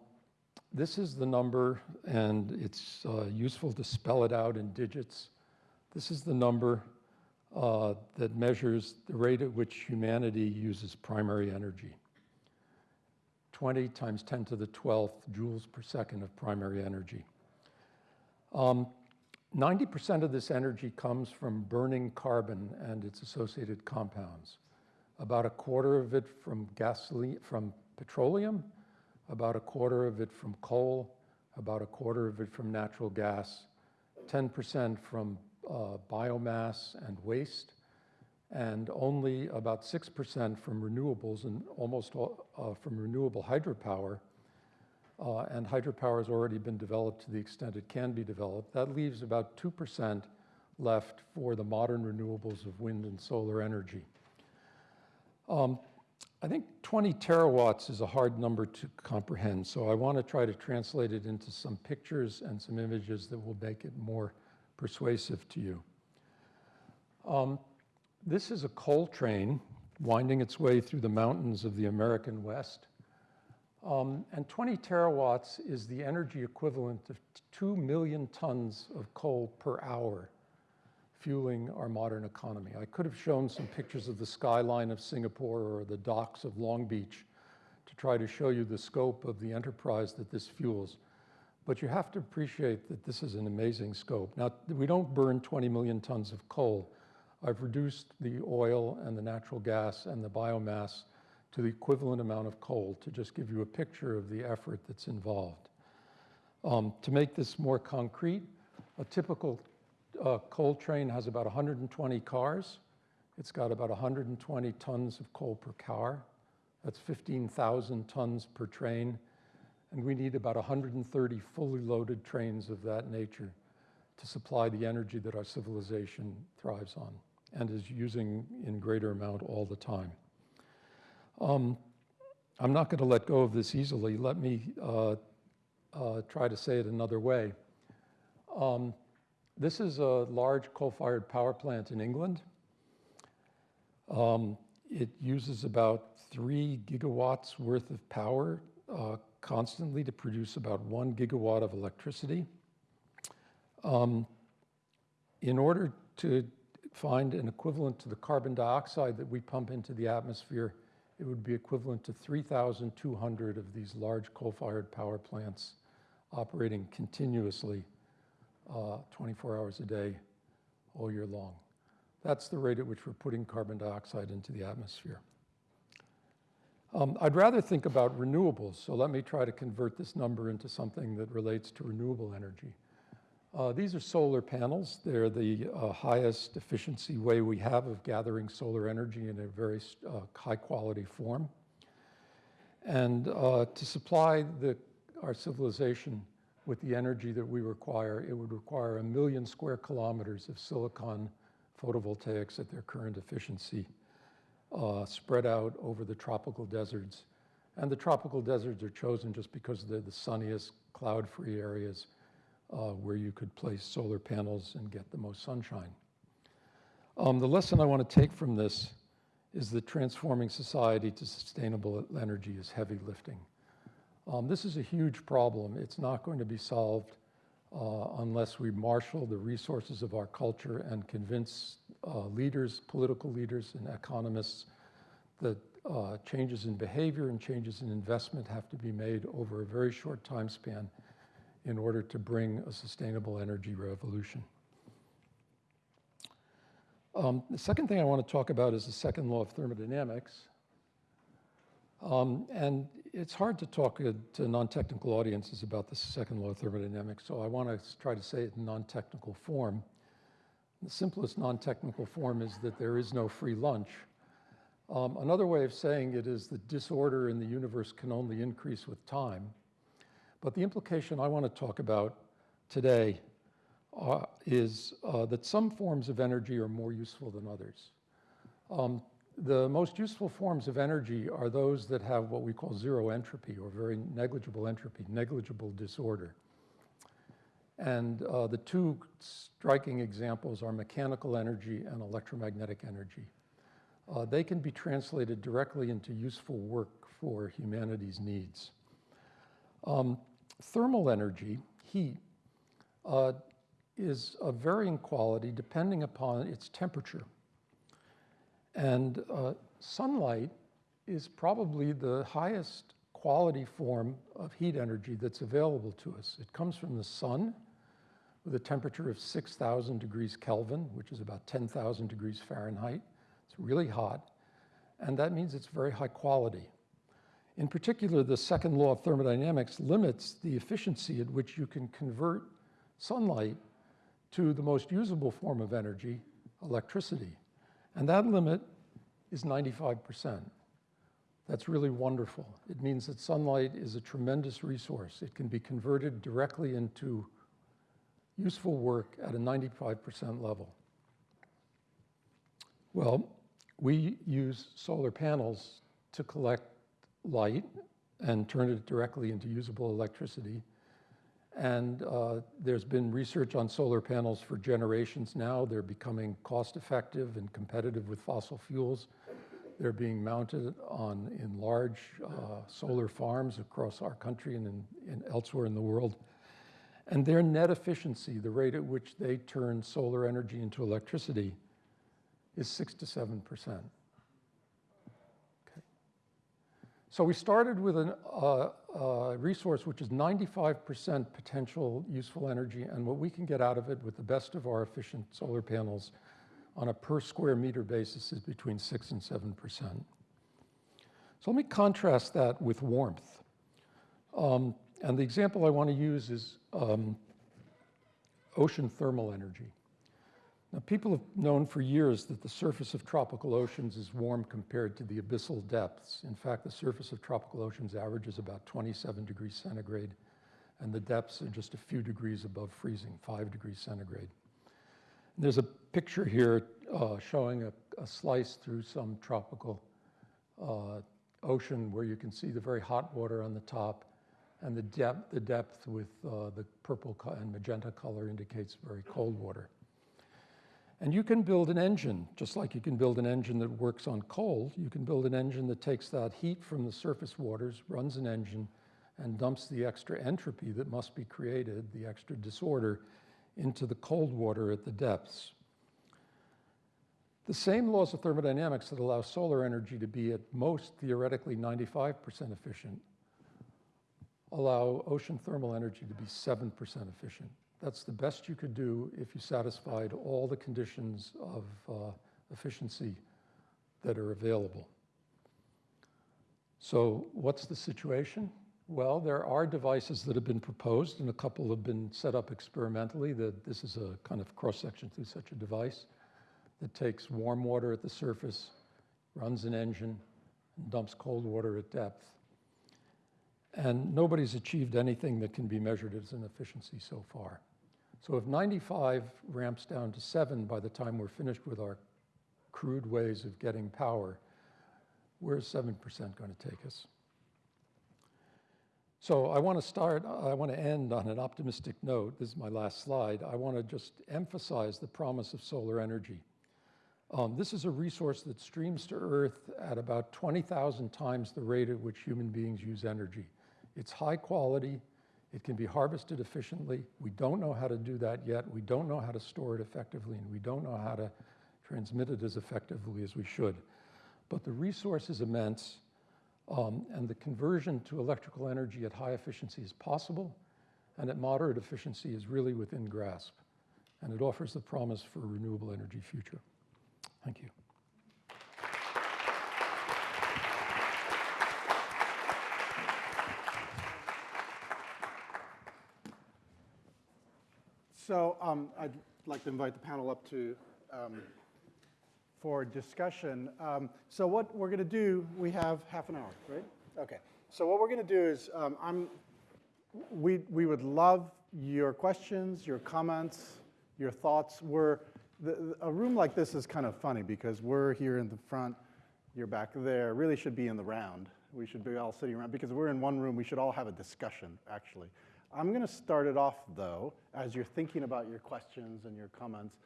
this is the number, and it's uh, useful to spell it out in digits. This is the number uh, that measures the rate at which humanity uses primary energy. 20 times 10 to the 12th joules per second of primary energy. 90% um, of this energy comes from burning carbon and its associated compounds. About a quarter of it from gasoline, from petroleum, about a quarter of it from coal, about a quarter of it from natural gas, 10% from uh, biomass and waste, and only about 6% from renewables and almost all, uh, from renewable hydropower. Uh, and hydropower has already been developed to the extent it can be developed. That leaves about 2% left for the modern renewables of wind and solar energy. Um, I think 20 terawatts is a hard number to comprehend, so I want to try to translate it into some pictures and some images that will make it more persuasive to you. Um, this is a coal train winding its way through the mountains of the American West. Um, and 20 terawatts is the energy equivalent of 2 million tons of coal per hour fueling our modern economy. I could have shown some pictures of the skyline of Singapore or the docks of Long Beach to try to show you the scope of the enterprise that this fuels. But you have to appreciate that this is an amazing scope. Now, we don't burn 20 million tons of coal. I've reduced the oil and the natural gas and the biomass to the equivalent amount of coal to just give you a picture of the effort that's involved. Um, to make this more concrete, a typical uh, coal train has about 120 cars. It's got about 120 tons of coal per car. That's 15,000 tons per train. And we need about 130 fully loaded trains of that nature to supply the energy that our civilization thrives on and is using in greater amount all the time. Um, I'm not going to let go of this easily. Let me uh, uh, try to say it another way. Um, this is a large coal-fired power plant in England. Um, it uses about three gigawatts worth of power uh, constantly to produce about one gigawatt of electricity. Um, in order to find an equivalent to the carbon dioxide that we pump into the atmosphere, it would be equivalent to 3,200 of these large coal-fired power plants operating continuously uh, 24 hours a day, all year long. That's the rate at which we're putting carbon dioxide into the atmosphere. Um, I'd rather think about renewables, so let me try to convert this number into something that relates to renewable energy. Uh, these are solar panels. They're the uh, highest efficiency way we have of gathering solar energy in a very uh, high quality form. And uh, to supply the, our civilization with the energy that we require, it would require a million square kilometers of silicon photovoltaics at their current efficiency, uh, spread out over the tropical deserts. And the tropical deserts are chosen just because they're the sunniest, cloud-free areas uh, where you could place solar panels and get the most sunshine. Um, the lesson I want to take from this is that transforming society to sustainable energy is heavy lifting. Um, this is a huge problem. It's not going to be solved uh, unless we marshal the resources of our culture and convince uh, leaders, political leaders, and economists that uh, changes in behavior and changes in investment have to be made over a very short time span in order to bring a sustainable energy revolution. Um, the second thing I want to talk about is the second law of thermodynamics. Um, and it's hard to talk uh, to non-technical audiences about the second law of thermodynamics, so I want to try to say it in non-technical form. The simplest non-technical form is that there is no free lunch. Um, another way of saying it is that disorder in the universe can only increase with time. But the implication I want to talk about today uh, is uh, that some forms of energy are more useful than others. Um, the most useful forms of energy are those that have what we call zero entropy or very negligible entropy, negligible disorder. And uh, the two striking examples are mechanical energy and electromagnetic energy. Uh, they can be translated directly into useful work for humanity's needs. Um, thermal energy, heat, uh, is of varying quality depending upon its temperature. And uh, sunlight is probably the highest quality form of heat energy that's available to us. It comes from the sun with a temperature of 6,000 degrees Kelvin, which is about 10,000 degrees Fahrenheit. It's really hot, and that means it's very high quality. In particular, the second law of thermodynamics limits the efficiency at which you can convert sunlight to the most usable form of energy, electricity. And that limit is 95%. That's really wonderful. It means that sunlight is a tremendous resource. It can be converted directly into useful work at a 95% level. Well, we use solar panels to collect light and turn it directly into usable electricity. And uh, there's been research on solar panels for generations now. They're becoming cost effective and competitive with fossil fuels. They're being mounted on in large uh, solar farms across our country and in, in elsewhere in the world. And their net efficiency, the rate at which they turn solar energy into electricity, is six to seven percent. So we started with a uh, uh, resource which is 95% potential useful energy, and what we can get out of it with the best of our efficient solar panels on a per square meter basis is between 6 and 7%. So let me contrast that with warmth. Um, and the example I want to use is um, ocean thermal energy. Now, people have known for years that the surface of tropical oceans is warm compared to the abyssal depths. In fact, the surface of tropical oceans averages about 27 degrees centigrade, and the depths are just a few degrees above freezing, 5 degrees centigrade. And there's a picture here uh, showing a, a, slice through some tropical uh, ocean where you can see the very hot water on the top, and the depth, the depth with uh, the purple and magenta color indicates very cold water. And you can build an engine, just like you can build an engine that works on coal. You can build an engine that takes that heat from the surface waters, runs an engine, and dumps the extra entropy that must be created, the extra disorder, into the cold water at the depths. The same laws of thermodynamics that allow solar energy to be at most theoretically 95% efficient allow ocean thermal energy to be 7% efficient. That's the best you could do if you satisfied all the conditions of uh, efficiency that are available. So what's the situation? Well, there are devices that have been proposed and a couple have been set up experimentally. That this is a kind of cross-section through such a device that takes warm water at the surface, runs an engine, and dumps cold water at depth. And nobody's achieved anything that can be measured as an efficiency so far. So if 95 ramps down to 7 by the time we're finished with our crude ways of getting power, where's 7% going to take us? So I want to start, I want to end on an optimistic note. This is my last slide. I want to just emphasize the promise of solar energy. Um, this is a resource that streams to Earth at about 20,000 times the rate at which human beings use energy. It's high quality, it can be harvested efficiently. We don't know how to do that yet. We don't know how to store it effectively, and we don't know how to transmit it as effectively as we should. But the resource is immense, um, and the conversion to electrical energy at high efficiency is possible, and at moderate efficiency is really within grasp. And it offers the promise for a renewable energy future. Thank you. So um, I'd like to invite the panel up to um, for discussion. Um, so what we're going to do, we have half an hour, right? Okay. So what we're going to do is, um, I'm, we we would love your questions, your comments, your thoughts. We're the, a room like this is kind of funny because we're here in the front, you're back there. Really should be in the round. We should be all sitting around because we're in one room. We should all have a discussion, actually. I'm going to start it off, though, as you're thinking about your questions and your comments.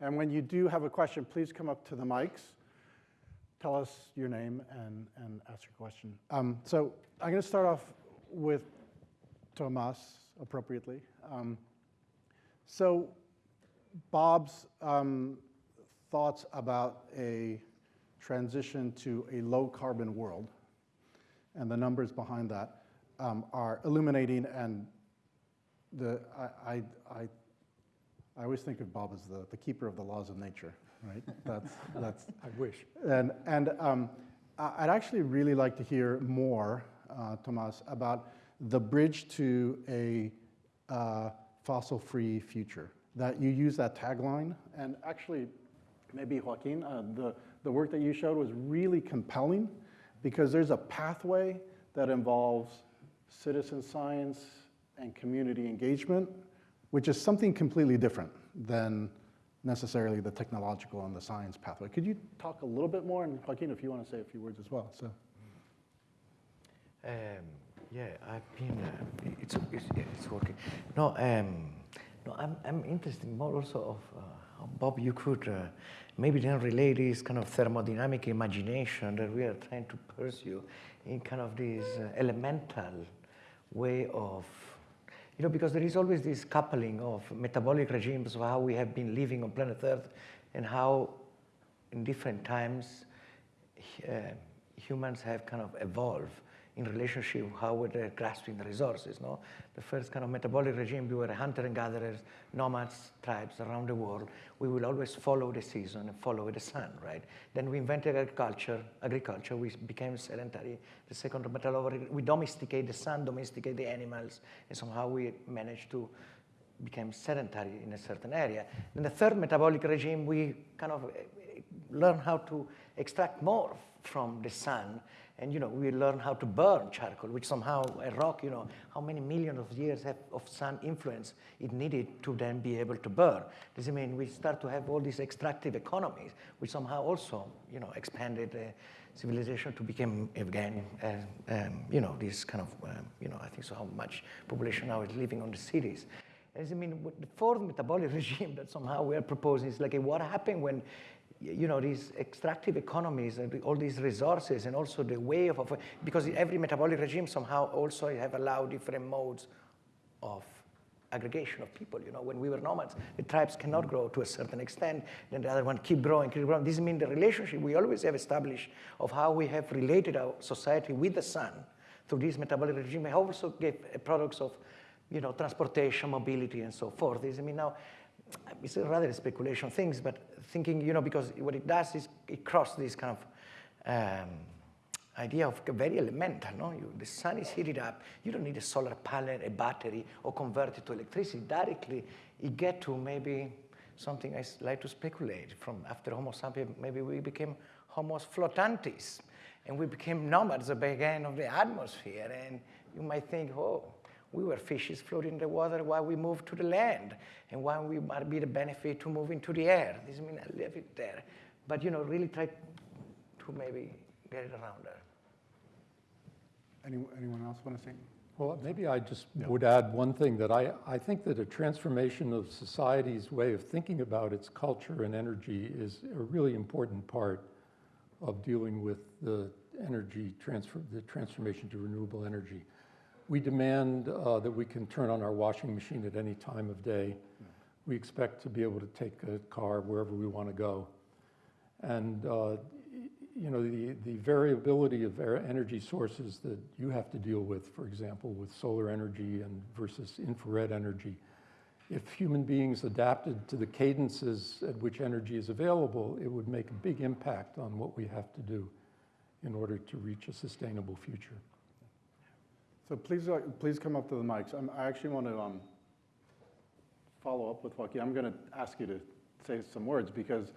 And when you do have a question, please come up to the mics. Tell us your name and, and ask your question. Um, so I'm going to start off with Tomas, appropriately. Um, so Bob's um, thoughts about a transition to a low carbon world and the numbers behind that um, are illuminating and the, I, I, I, I always think of Bob as the, the keeper of the laws of nature, right? [laughs] That's, that's, I wish. and, and um, I'd actually really like to hear more, uh, Tomas, about the bridge to a uh, fossil-free future. That you use that tagline, and actually, maybe Joaquin, uh, the, the work that you showed was really compelling because there's a pathway that involves citizen science, and community engagement, which is something completely different than necessarily the technological and the science pathway. Could you talk a little bit more? And Joaquin, if you want to say a few words as well. So. Um, yeah, I've been. Uh, it's, it's, it's working. No, um, no, I'm I'm interested more also of uh, how Bob you could uh, maybe then relay this kind of thermodynamic imagination that we are trying to pursue in kind of this uh, elemental way of you know, because there is always this coupling of metabolic regimes of how we have been living on planet Earth and how in different times uh, humans have kind of evolved in relationship how we're grasping the resources. No? The first kind of metabolic regime, we were hunter and gatherers, nomads, tribes around the world. We will always follow the season and follow the sun, right? Then we invented agriculture, agriculture, we became sedentary. The second metabolic, we domesticate the sun, domesticate the animals, and somehow we managed to become sedentary in a certain area. Then the third metabolic regime, we kind of eh, learn how to extract more from the sun and you know, we learn how to burn charcoal, which somehow a rock, you know, how many millions of years of sun influence it needed to then be able to burn. Does it mean we start to have all these extractive economies, which somehow also, you know, expanded uh, civilization to become again, uh, um, you know, this kind of, um, you know, I think so how much population now is living on the cities. Does it mean the fourth metabolic [laughs] regime that somehow we are proposing is like what happened when you know, these extractive economies and all these resources and also the way of, of, because every metabolic regime somehow also have allowed different modes of aggregation of people. You know, when we were nomads, the tribes cannot grow to a certain extent, then the other one keep growing, keep growing. This means the relationship we always have established of how we have related our society with the sun through this metabolic regime I also gave eh, products of, you know, transportation, mobility, and so forth. This, I mean, now, it's rather speculation things, but thinking, you know, because what it does is it crosses this kind of um, idea of very elemental, no? You, the sun is heated up. You don't need a solar panel, a battery, or convert it to electricity. Directly, you get to maybe something I like to speculate from after Homo sapiens, maybe we became Homo flotantis, and we became nomads again of the atmosphere. And you might think, oh, we were fishes floating in the water while we moved to the land, and why we might be the benefit to move into the air. This means I leave it there. But, you know, really try to maybe get it around there. Any, anyone else want to say? Well, maybe I just would add one thing that I, I think that a transformation of society's way of thinking about its culture and energy is a really important part of dealing with the energy transfer, the transformation to renewable energy. We demand uh, that we can turn on our washing machine at any time of day. We expect to be able to take a car wherever we want to go. And uh, you know, the, the variability of er- energy sources that you have to deal with, for example, with solar energy and versus infrared energy. If human beings adapted to the cadences at which energy is available, it would make a big impact on what we have to do in order to reach a sustainable future. So please, uh, please come up to the mics. I'm- I actually want to um, follow up with Joaquin. I'm going to ask you to say some words because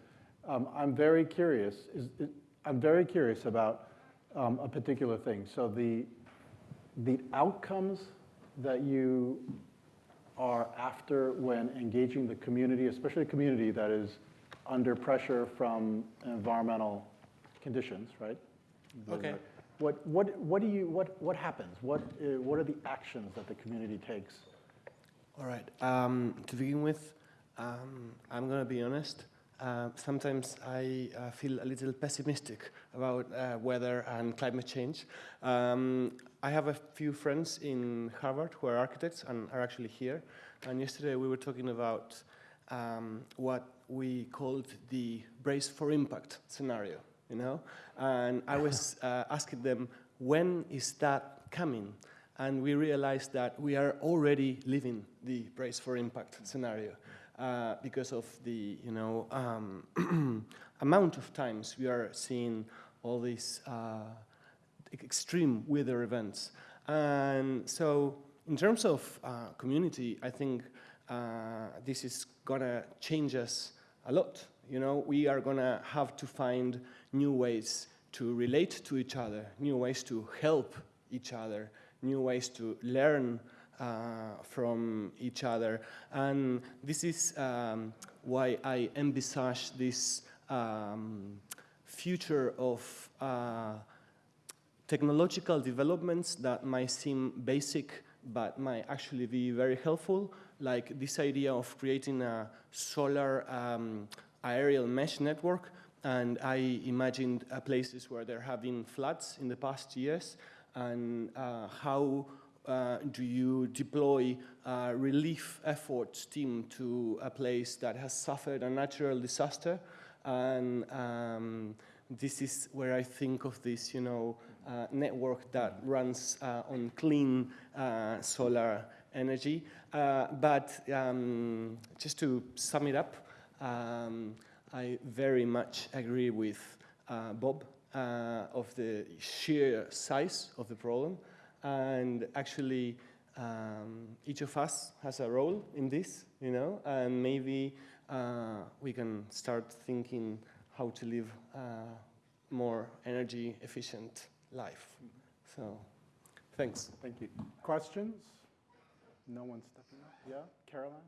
um, I'm very curious. Is, it- I'm very curious about um, a particular thing. So the, the outcomes that you are after when engaging the community, especially a community that is under pressure from environmental conditions, right? Okay. What, what, what do you, what, what happens? What, uh, what are the actions that the community takes? All right. Um, to begin with, um, I'm going to be honest. Uh, sometimes I uh, feel a little pessimistic about uh, weather and climate change. Um, I have a few friends in Harvard who are architects and are actually here. And yesterday we were talking about um, what we called the brace for impact scenario, you know? And I was [laughs] uh, asking them, when is that coming? and we realized that we are already living the brace for impact scenario uh, because of the you know um, [clears throat] amount of times we are seeing all these uh, extreme weather events and so in terms of uh, community i think uh, this is gonna change us a lot you know we are gonna have to find new ways to relate to each other new ways to help each other new ways to learn uh, from each other. And this is um, why I envisage this um, future of uh, technological developments that might seem basic but might actually be very helpful, like this idea of creating a solar um, aerial mesh network. And I imagined uh, places where there have been floods in the past years, and uh, how uh, do you deploy uh, relief efforts team to a place that has suffered a natural disaster? And um, this is where I think of this, you know, uh, network that runs uh, on clean uh, solar energy. But um, just to sum it up, um, I very much agree with uh, Bob uh, of the sheer size of the problem. And actually, um, each of us has a role in this, you know, and maybe uh, we can start thinking how to live a more energy efficient life. So, thanks. Thank you. Questions? No one's stepping up? Yeah, Caroline?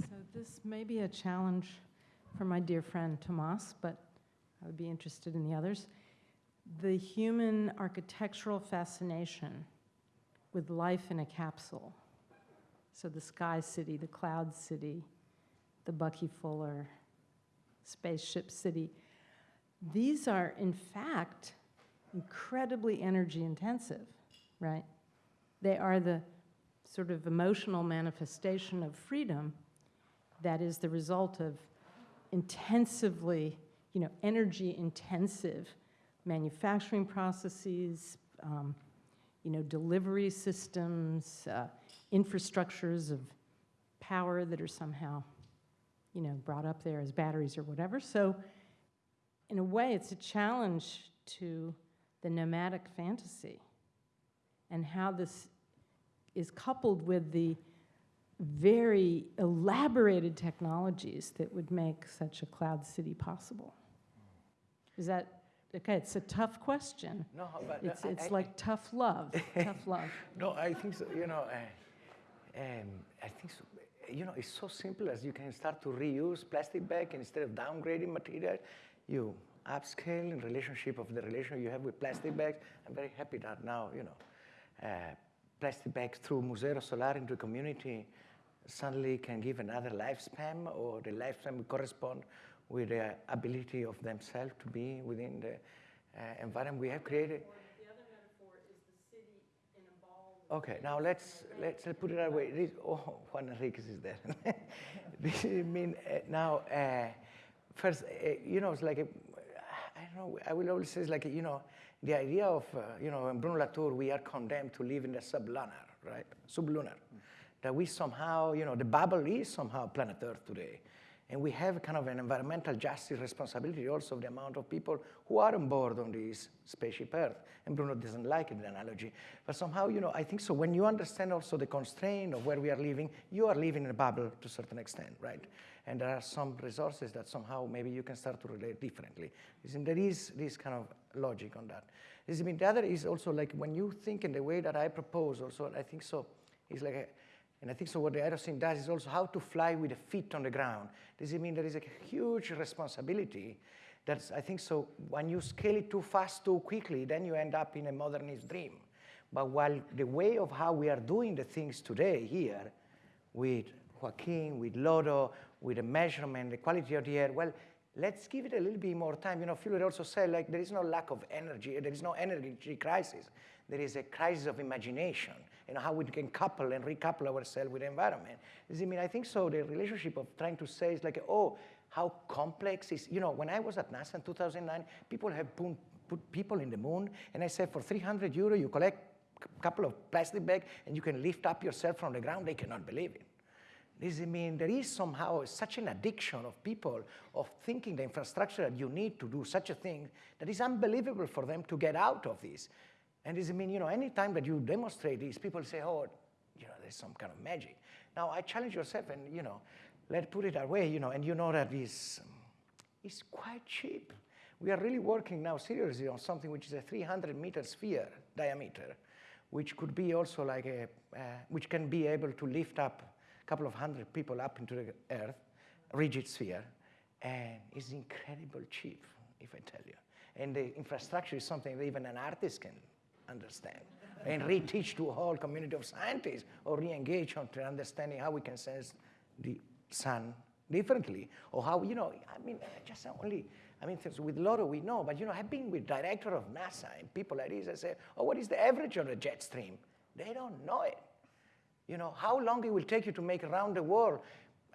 So this may be a challenge for my dear friend Tomas, but I would be interested in the others. The human architectural fascination with life in a capsule. So the Sky City, the Cloud City, the Bucky Fuller, Spaceship City. These are, in fact, incredibly energy intensive, right? They are the sort of emotional manifestation of freedom that is the result of intensively, you know, energy intensive manufacturing processes, um, you know, delivery systems, uh, infrastructures of power that are somehow, you know, brought up there as batteries or whatever. So, in a way, it's a challenge to the nomadic fantasy and how this is coupled with the very elaborated technologies that would make such a cloud city possible. Is that, okay, it's a tough question. No, but It's, it's I- like tough love, tough [laughs] love. No, I think so. You know, uh, um, I think so. You know, it's so simple as you can start to reuse plastic bag and instead of downgrading material, you upscale in relationship of the relation you have with plastic bags. I'm very happy that now, you know, uh, plastic bags through Museo Solar into the community suddenly can give another lifespan or the lifespan correspond with the ability of themselves to be within the uh, environment we have created. Okay, now let's let's put it that way. This, oh, Juan Enriquez is there. [laughs] this, I mean, uh, now, uh, first, uh, you know, it's like a, I don't know. I will always say, it's like a, you know, the idea of uh, you know, in Bruno Latour, we are condemned to live in the sublunar, right? Sublunar. That we somehow, you know, the bubble is somehow planet Earth today. And we have kind of an environmental justice responsibility also of the amount of people who are on board on this spaceship Earth. And Bruno doesn't like the analogy. But somehow, you know, I think so when you understand also the constraint of where we are living, you are living in a bubble to a certain extent, right? And there are some resources that somehow maybe you can start to relate differently. There is this kind of logic on that. The other is also like when you think in the way that I propose also, I think so, it's like and I think so what the Aerocene does is also how to fly with the feet on the ground. Does it mean there is a huge responsibility that's, I think so, when you scale it too fast, too quickly, then you end up in a modernist dream. But while the way of how we are doing the things today here, with Joaquin, with Lodo, with the measurement, the quality of the air, well, let's give it a little bit more time. You know, Fuller also said, like, there is no lack of energy, there is no energy crisis. There is a crisis of imagination know, how we can couple and recouple ourselves with the environment. I mean, I think so the relationship of trying to say is like, oh, how complex is, you know, when I was at NASA in 2009, people have put, put people in the moon, and I said, for 300 euro, you collect a couple of plastic bags, and you can lift up yourself from the ground. They cannot believe it. This I mean there is somehow such an addiction of people of thinking the infrastructure that you need to do such a thing that is unbelievable for them to get out of this. And does it mean, you know, anytime that you demonstrate these, people say, oh, you know, there's some kind of magic. Now, I challenge yourself and, you know, let's put it that way, you know, and you know that is, is quite cheap. We are really working now seriously on something which is a 300 meter sphere diameter, which could be also like a, uh, which can be able to lift up a couple of hundred people up into the earth, rigid sphere, and it's incredible cheap, if I tell you. And the infrastructure is something that even an artist can understand and reteach to a whole community of scientists or re-engage on understanding how we can sense the sun differently or how, you know, I mean, just only, I mean, with Lodo we know, but, you know, I've been with director of NASA and people like this, I say, oh, what is the average of the jet stream? They don't know it. You know, how long it will take you to make around the world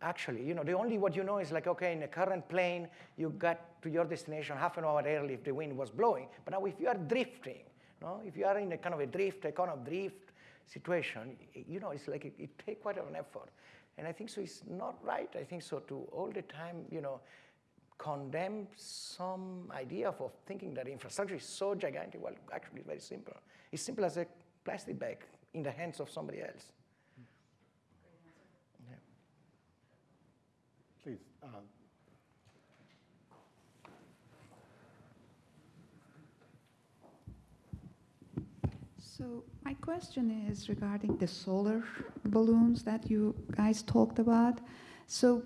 actually. You know, the only what you know is like, okay, in a current plane, you got to your destination half an hour early if the wind was blowing. But now if you are drifting, no? If you are in a kind of a drift, a kind of drift situation, you know, it's like it, it takes quite an effort. And I think so it's not right, I think so, to all the time, you know, condemn some idea of, of thinking that infrastructure is so gigantic. Well, actually, it's very simple. It's simple as a plastic bag in the hands of somebody else. Yeah. Please. Uh, So my question is regarding the solar balloons that you guys talked about. So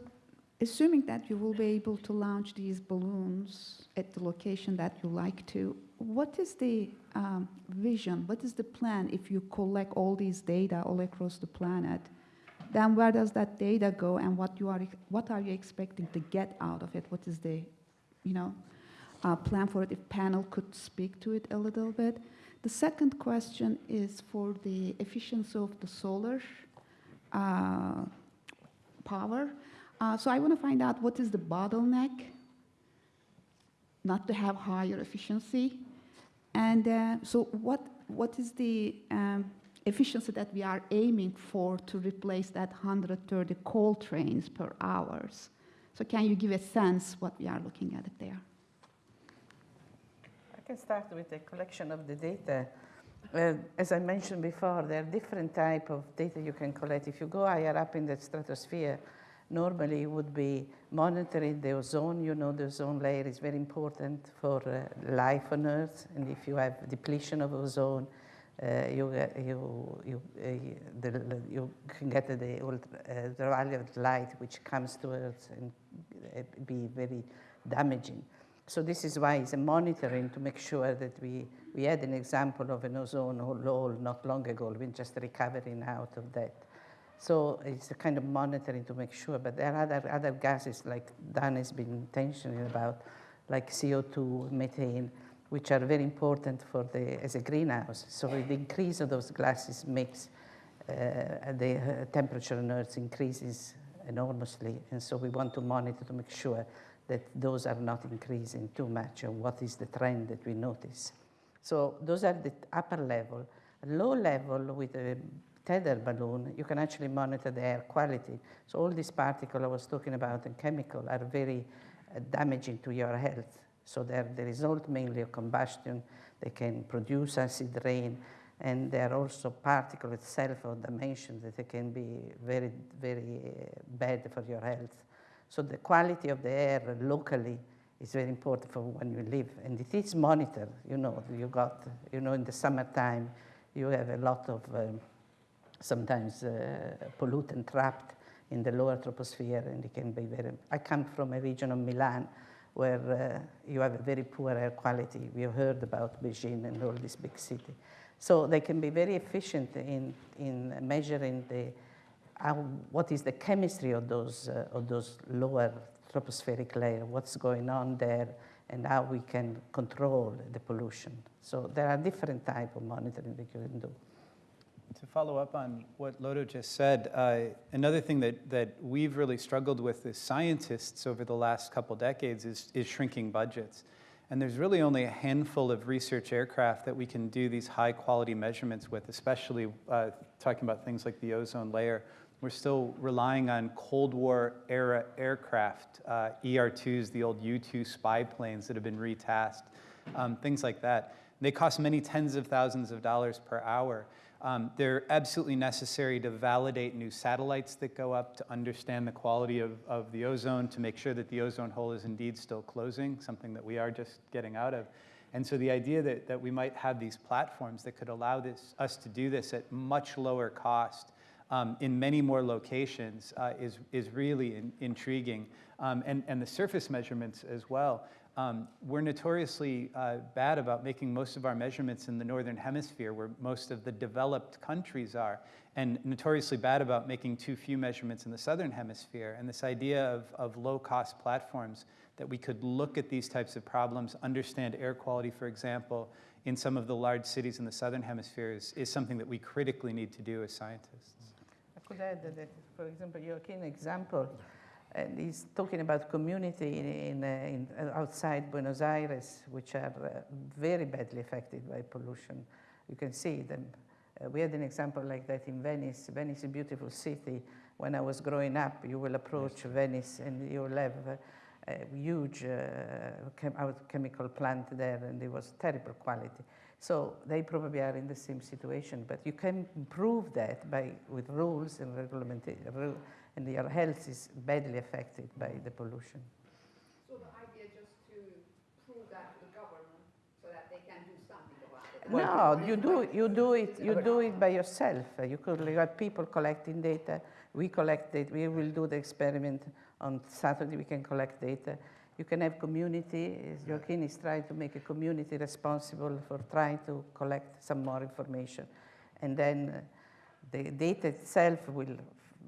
assuming that you will be able to launch these balloons at the location that you like to, what is the um, vision, what is the plan if you collect all these data all across the planet? Then where does that data go and what, you are, what are you expecting to get out of it? What is the, you know, uh, plan for it? If panel could speak to it a little bit. The second question is for the efficiency of the solar uh, power. Uh, so I want to find out what is the bottleneck not to have higher efficiency. And uh, so what, what is the um, efficiency that we are aiming for to replace that 130 coal trains per hours? So can you give a sense what we are looking at there? Can start with the collection of the data. Uh, as I mentioned before, there are different type of data you can collect. If you go higher up in the stratosphere, normally it would be monitoring the ozone. You know the ozone layer is very important for uh, life on Earth, and if you have depletion of ozone, uh, you, you, you, uh, the, you can get the ultraviolet light which comes to Earth and uh, be very damaging. So this is why it's a monitoring to make sure that we, we had an example of an ozone hole not long ago. We're just recovering out of that. So it's a kind of monitoring to make sure, but there are other, other gases like Dan has been intentioning about, like CO2, methane, which are very important for the, as a greenhouse. So the increase of those gases makes uh, the uh, temperature on Earth increases enormously, and so we want to monitor to make sure that those are not increasing too much and what is the trend that we notice. So those are the upper level. Low level with a tether balloon, you can actually monitor the air quality. So all these particles I was talking about and chemical are very uh, damaging to your health. So they're the result mainly of combustion. They can produce acid rain, and they are also particle itself of dimension that they can be very, very uh, bad for your health. So the quality of the air locally is very important for when you live, and it is monitored. You know, you got, you know, in the summertime, you have a lot of um, sometimes uh, pollutant trapped in the lower troposphere, and it can be very. I come from a region of Milan where uh, you have a very poor air quality. We have heard about Beijing and all this big city. So they can be very efficient in, in measuring the, how, what is the chemistry of those, uh, of those lower tropospheric layer, what's going on there, and how we can control the pollution. So there are different type of monitoring that you can do. To follow up on what Lodo just said, uh, another thing that, that we've really struggled with as scientists over the last couple decades is, is shrinking budgets. And there's really only a handful of research aircraft that we can do these high quality measurements with, especially uh, talking about things like the ozone layer. We're still relying on Cold War era aircraft, uh, ER-2s, the old U-2 spy planes that have been retasked, um, things like that. They cost many tens of thousands of dollars per hour. Um, they're absolutely necessary to validate new satellites that go up, to understand the quality of, of the ozone, to make sure that the ozone hole is indeed still closing, something that we are just getting out of. And so the idea that, that we might have these platforms that could allow this, us to do this at much lower cost um, in many more locations uh, is, is really in, intriguing. Um, and, and the surface measurements as well. Um, we're notoriously uh, bad about making most of our measurements in the northern hemisphere, where most of the developed countries are, and notoriously bad about making too few measurements in the southern hemisphere. And this idea of, of low-cost platforms that we could look at these types of problems, understand air quality, for example, in some of the large cities in the southern hemisphere is, is something that we critically need to do as scientists. Could add that, for example, your keen example and he's talking about community in, in, uh, in uh, outside Buenos Aires, which are uh, very badly affected by pollution. You can see them. Uh, we had an example like that in Venice. Venice is a beautiful city. When I was growing up, you will approach yes. Venice and you will have a, a huge uh, chem chemical plant there, and it was terrible quality. So they probably are in the same situation, but you can improve that by with rules and regulation and your health is badly affected by the pollution. So the idea just to prove that to the government so that they can do something about it. Well, no, you do you do it you do it by yourself. You could you have people collecting data. We collect data. We will do the experiment on Saturday. We can collect data. You can have community. Joaquin is trying to make a community responsible for trying to collect some more information, and then the data itself will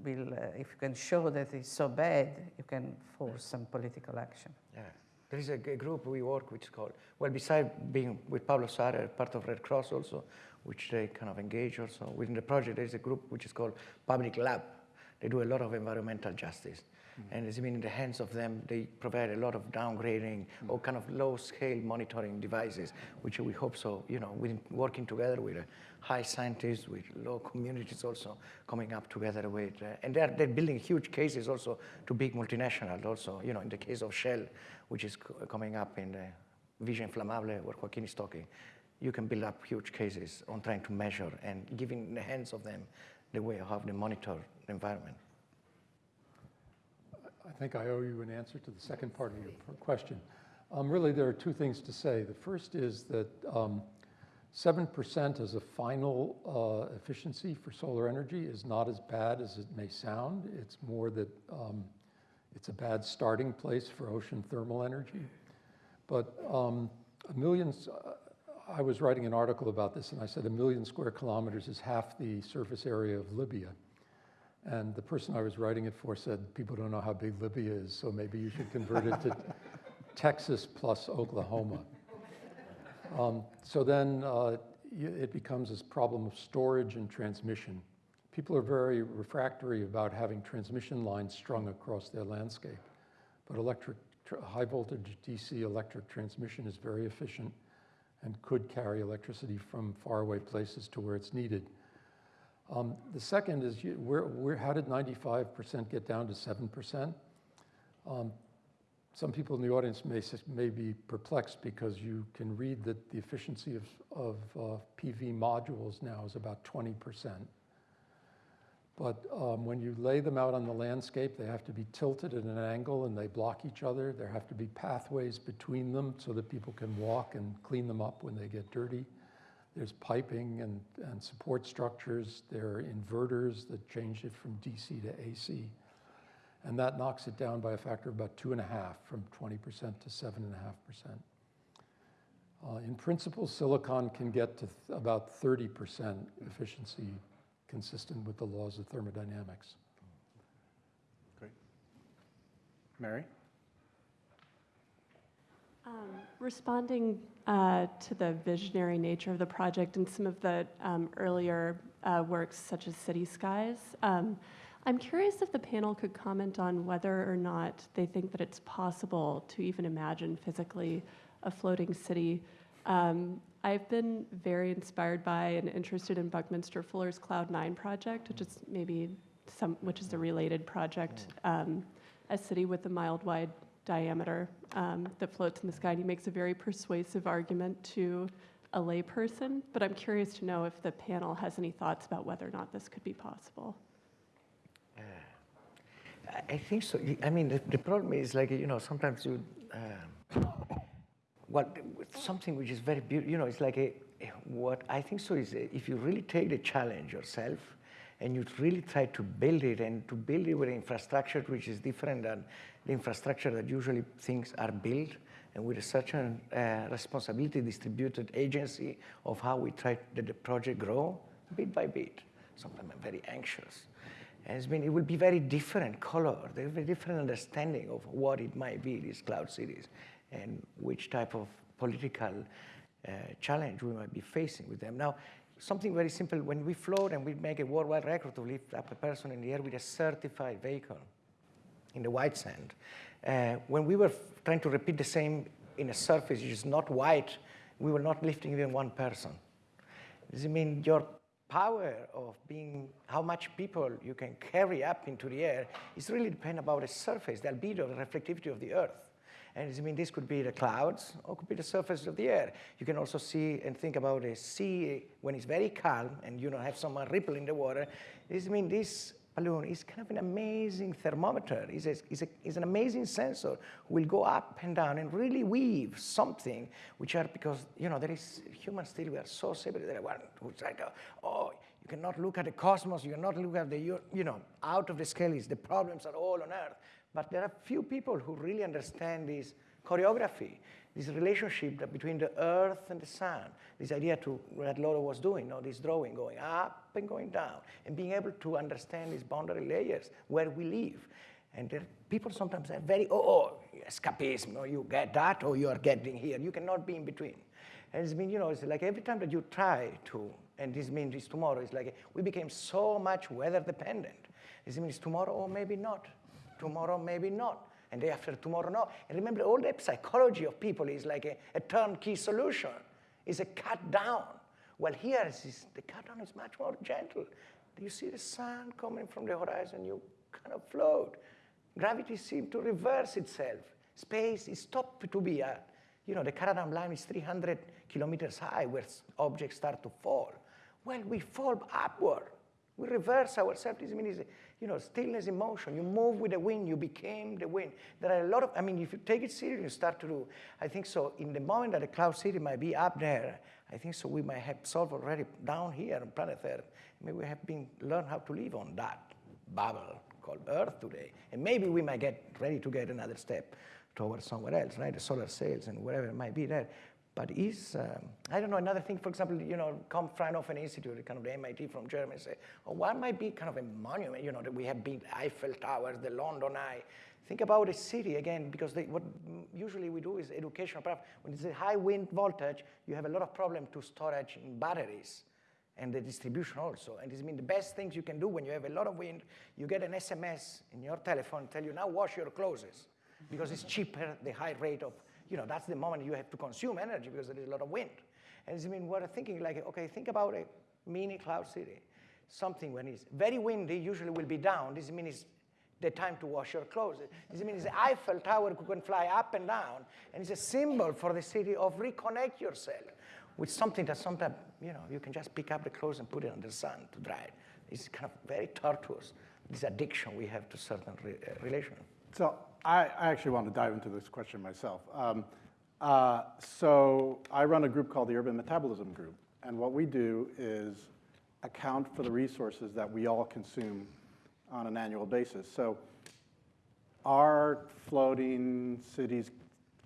will, uh, if you can show that it's so bad, you can force some political action. Yeah. There is a, a group we work is called, well, besides being with Pablo Suarez, part of Red Cross also, which they kind of engage also. Within the project, there is a group which is called Public Lab. They do a lot of environmental justice. Mm-hmm. And it's been in the hands of them. They provide a lot of downgrading mm-hmm. or kind of low-scale monitoring devices, which we hope so, you know, with working together with uh, high scientists, with low communities also coming up together with, uh, and they're, they're building huge cases also to big multinationals also, you know, in the case of Shell, which is co- coming up in the Villa Inflamable, where Joaquin is talking, you can build up huge cases on trying to measure and giving in the hands of them the way of how they monitor the environment. I think I owe you an answer to the second part of your question. Um, really, there are two things to say. The first is that um, 7% as a final uh, efficiency for solar energy is not as bad as it may sound. It's more that um, it's a bad starting place for ocean thermal energy. But um, a million, uh, I was writing an article about this, and I said a million square kilometers is half the surface area of Libya. And the person I was writing it for said, people don't know how big Libya is, so maybe you should convert it to [laughs] Texas plus Oklahoma. Um, so then uh, it becomes this problem of storage and transmission. People are very refractory about having transmission lines strung across their landscape. But electric, high voltage DC electric transmission is very efficient and could carry electricity from faraway places to where it's needed. Um, the second is you, where, where, how did 95% get down to 7%? Um, some people in the audience may, may be perplexed because you can read that the efficiency of, of uh, PV modules now is about 20%. But um, when you lay them out on the landscape, they have to be tilted at an angle and they block each other. There have to be pathways between them so that people can walk and clean them up when they get dirty. There's piping and, and support structures. There are inverters that change it from DC to AC. And that knocks it down by a factor of about two and a half, from 20% to seven and a half percent. Uh, in principle, silicon can get to about 30% efficiency consistent with the laws of thermodynamics. Great. Mary? Um, Responding uh, to the visionary nature of the project and some of the um, earlier uh, works, such as City Skies, um, I'm curious if the panel could comment on whether or not they think that it's possible to even imagine physically a floating city. Um, I've been very inspired by and interested in Buckminster Fuller's Cloud Nine project, which is maybe some, which is a related project, um, a city with a mild wide diameter um, that floats in the sky. And he makes a very persuasive argument to a layperson, but I'm curious to know if the panel has any thoughts about whether or not this could be possible. I- I think so. I mean, the, the problem is like, you know, sometimes you, um, well, something which is very beautiful, you know, it's like a, what I think so is uh, if you really take the challenge yourself and you really try to build it and to build it with infrastructure which is different than the infrastructure that usually things are built and with such a uh, responsibility distributed agency of how we try that the project grow bit by bit. Sometimes I'm very anxious. And it's been, it will be very different color, be different understanding of what it might be, these cloud cities, and which type of political uh, challenge we might be facing with them. Now, something very simple, when we float and we make a worldwide record to lift up a person in the air with a certified vehicle in the white sand, uh, when we were trying to repeat the same in a surface which is not white, we were not lifting even one person. Does it mean your power of being, how much people you can carry up into the air is really depend about the surface, the albedo, the reflectivity of the earth. And I mean this could be the clouds or could be the surface of the air. You can also see and think about a sea when it's very calm and you don't have some ripple in the water. Does it mean this balloon is kind of an amazing thermometer. It's, a, it's, a, it's an amazing sensor will go up and down and really weave something, which are because, you know, there is humans still, we are so separate. There are who's like, oh, you cannot look at the cosmos, you cannot look at the, you know, out of the scale is the problems are all on Earth. But there are few people who really understand this choreography, this relationship that between the earth and the sun, this idea to what Laura was doing, you know, this drawing going up and going down, and being able to understand these boundary layers where we live. And there, people sometimes are very, oh, oh, escapism, or you get that, or you are getting here. You cannot be in between. And it's been, you know, it's like every time that you try to, and this means this tomorrow, it's like we became so much weather dependent. This means tomorrow, or maybe not. Tomorrow, maybe not. And day after tomorrow, no. And remember, all the psychology of people is like a, a turnkey solution. is a cut down. Well, here is the cut down is much more gentle. You see the sun coming from the horizon, you kind of float. Gravity seems to reverse itself. Space is stopped to be a, you know, the Kármán line is 300 kilometers high where objects start to fall. Well, we fall upward. We reverse ourselves. This means, you know, stillness in motion. You move with the wind. You became the wind. There are a lot of, I mean, if you take it seriously, you start to do, I think so, in the moment that the cloud city might be up there, I think so we might have solved already down here on planet Earth. Maybe we have been, learned how to live on that bubble called Earth today. And maybe we might get ready to get another step towards somewhere else, right? The solar sails and whatever it might be there. But is, um, I don't know, another thing, for example, you know, come Fraunhofer Institute, kind of the MIT from Germany, say, oh, what might be kind of a monument, you know, that we have big Eiffel Towers, the London Eye. Think about a city again, because they, what usually we do is educational. When it's a high wind voltage, you have a lot of problem to storage in batteries and the distribution also. And this means the best things you can do when you have a lot of wind, you get an SMS in your telephone tell you now wash your clothes because it's cheaper, the high rate of, you know, that's the moment you have to consume energy because there is a lot of wind. And this means we're thinking like, okay, think about a mini cloud city. Something when it's very windy usually will be down. This means the time to wash your clothes. This means the Eiffel Tower can fly up and down, and it's a symbol for the city of reconnect yourself with something that sometimes, you know, you can just pick up the clothes and put it on the sun to dry it. It's kind of very tortuous, this addiction we have to certain re uh. So I, I, actually want to dive into this question myself. Um, uh, so I run a group called the Urban Metabolism Group, and what we do is account for the resources that we all consume on an annual basis. So are floating cities,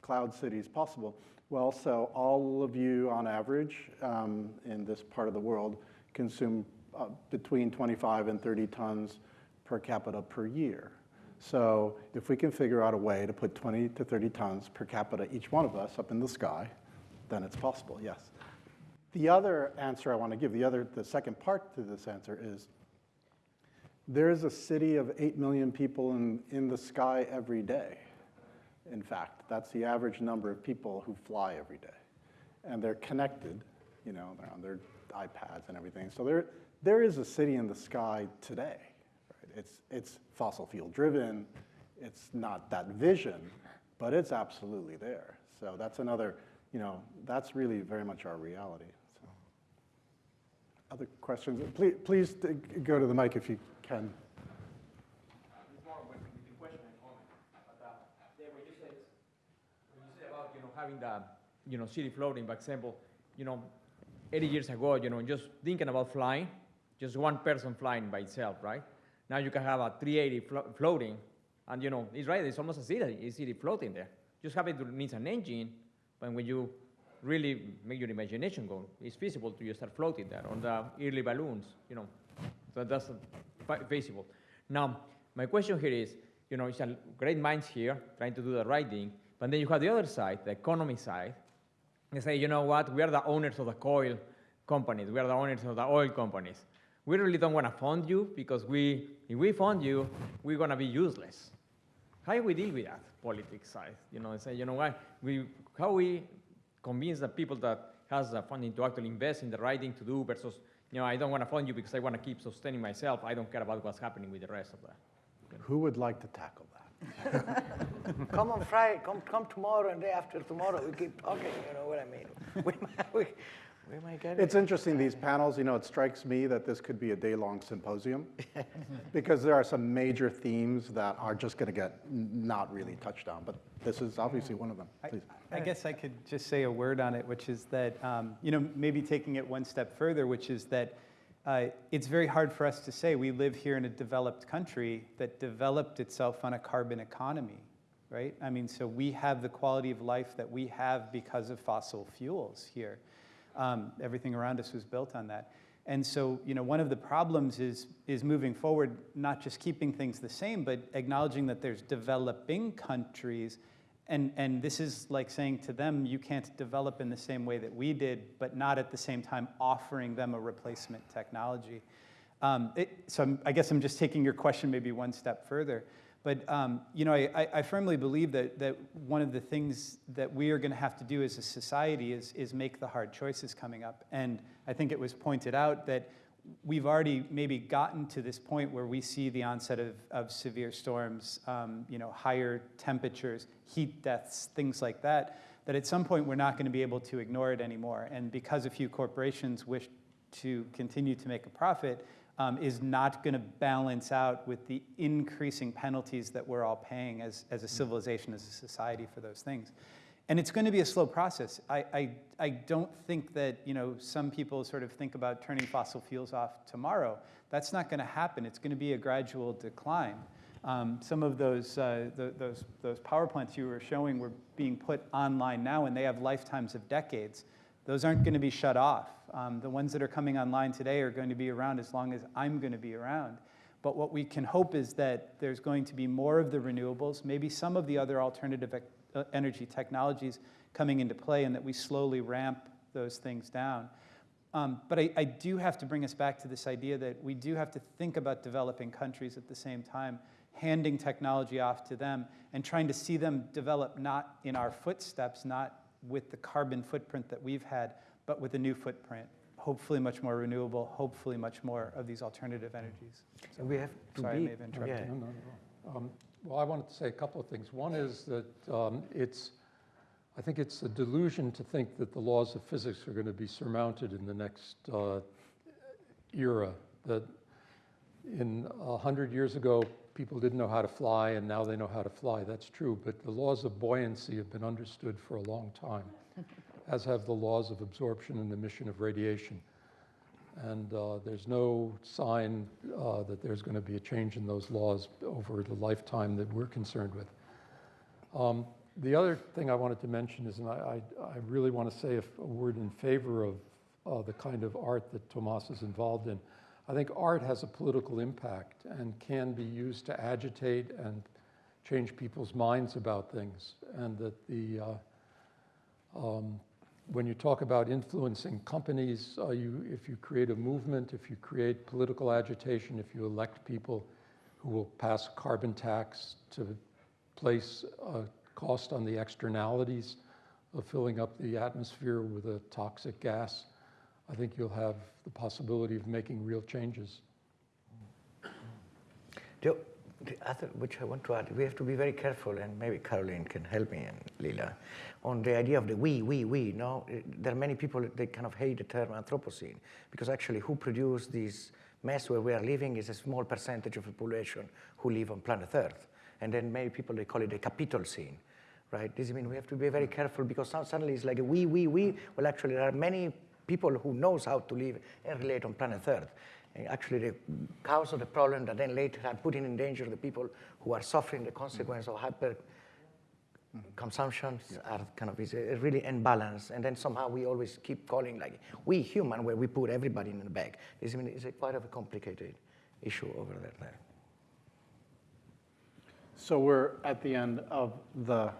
cloud cities possible? Well, so all of you on average um, in this part of the world consume uh, between 25 and 30 tons per capita per year. So if we can figure out a way to put 20 to 30 tons per capita, each one of us, up in the sky, then it's possible, yes. The other answer I want to give, the other, the second part to this answer is, there is a city of 8 million people in, in the sky every day. In fact, that's the average number of people who fly every day. And they're connected, you know, they're on their iPads and everything. So there, there is a city in the sky today. It's, it's fossil fuel driven, it's not that vision, but it's absolutely there. So that's another, you know, that's really very much our reality. So. Other questions? Please, please go to the mic if you can. having the, you know, city floating, for example, you know, 80 years ago, you know, just thinking about flying, just one person flying by itself, right? Now you can have a 380 flo floating, and you know, it's right, it's almost a city, a city floating there. Just have it needs an engine, but when you really make your imagination go, it's feasible to just start floating there on the early balloons, you know, so that's feasible. Now, my question here is, you know, it's a great minds here trying to do the right thing, but then you have the other side, the economy side. They say, you know what, we are the owners of the coal companies, we are the owners of the oil companies. We really don't want to fund you because we, if we fund you, we're going to be useless. How do we deal with that politics side? You know, and say, you know what, we, how we convince the people that has the funding to actually invest in the right thing to do versus, you know, I don't want to fund you because I want to keep sustaining myself. I don't care about what's happening with the rest of that. Who would like to tackle that? [laughs] come on Friday, come, come tomorrow and day after tomorrow. We keep talking, you know what I mean? [laughs] We might, we, we might get It's interesting, these panels, you know, it strikes me that this could be a day-long symposium [laughs] because there are some major themes that are just going to get not really touched on, but this is obviously one of them. Please. I, I guess I could just say a word on it, which is that, um, you know, maybe taking it one step further, which is that uh, it's very hard for us to say we live here in a developed country that developed itself on a carbon economy, right? I mean, so we have the quality of life that we have because of fossil fuels here. Um, everything around us was built on that. And so, you know, one of the problems is, is moving forward, not just keeping things the same, but acknowledging that there's developing countries and, and this is like saying to them, you can't develop in the same way that we did, but not at the same time offering them a replacement technology. Um, it, so I'm, i guess I'm just taking your question maybe one step further. But um, you know, I, I, firmly believe that, that one of the things that we are going to have to do as a society is, is make the hard choices coming up. And I think it was pointed out that we've already maybe gotten to this point where we see the onset of, of severe storms, um, you know, higher temperatures, heat deaths, things like that, that at some point we're not going to be able to ignore it anymore. And because a few corporations wish to continue to make a profit, um, is not going to balance out with the increasing penalties that we're all paying as, as a civilization, as a society for those things. And it's going to be a slow process. I, I, I don't think that you know, some people sort of think about turning fossil fuels off tomorrow. That's not going to happen. It's going to be a gradual decline. Um, some of those, uh, the, those, those power plants you were showing were being put online now, and they have lifetimes of decades. Those aren't going to be shut off. Um, the ones that are coming online today are going to be around as long as I'm going to be around. But what we can hope is that there's going to be more of the renewables, maybe some of the other alternative uh, energy technologies coming into play, and that we slowly ramp those things down. Um, but I, I, do have to bring us back to this idea that we do have to think about developing countries at the same time handing technology off to them and trying to see them develop not in our footsteps, not with the carbon footprint that we've had, but with a new footprint. Hopefully much more renewable, hopefully much more of these alternative energies. So we have to sorry, be, I may have interrupted. yeah. No, no, no. Um, Well, I wanted to say a couple of things. One is that um, it's, I think it's a delusion to think that the laws of physics are going to be surmounted in the next uh, era. That in a hundred years ago, people didn't know how to fly, and now they know how to fly. That's true, but the laws of buoyancy have been understood for a long time, [laughs] as have the laws of absorption and emission of radiation. And uh, there's no sign uh, that there's going to be a change in those laws over the lifetime that we're concerned with. Um, the other thing I wanted to mention is, and I, I, I really want to say a, a, word in favor of uh, the kind of art that Tomas is involved in. I think art has a political impact and can be used to agitate and change people's minds about things. And that the, uh, um, when you talk about influencing companies, uh, you, if you create a movement, if you create political agitation, if you elect people who will pass carbon tax to place a cost on the externalities of filling up the atmosphere with a toxic gas, I think you'll have the possibility of making real changes. The, the other, which I want to add, we have to be very careful, and maybe Caroline can help me and Lila, on the idea of the we, we, we. No, eh, there are many people that kind of hate the term Anthropocene because actually, who produced this mess where we are living is a small percentage of the population who live on planet Earth, and then many people they call it the Capitalocene right? This means we have to be very careful because suddenly it's like a we, we, we. Well, actually, there are many people who knows how to live and relate on planet Earth. And actually, the cause of the problem that then later are putting in danger the people who are suffering the consequence of hyper consumption are kind of is a really imbalance and then somehow we always keep calling like we human where we put everybody in the bag this I mean, is a quite of a complicated issue over there so we're at the end of the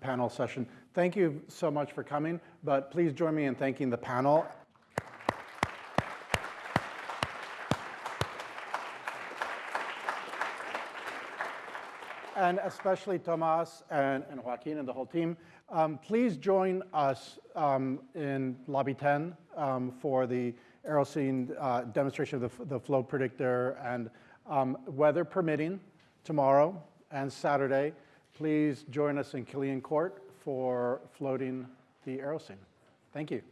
panel session. Thank you so much for coming, but please join me in thanking the panel. And especially Tomas and, and Joaquin and the whole team. Um, please join us um, in Lobby 10 um, for the Aerocene uh, demonstration of the, the flow predictor and um, weather permitting tomorrow and Saturday please join us in Killian Court for floating the Aerocene. Thank you.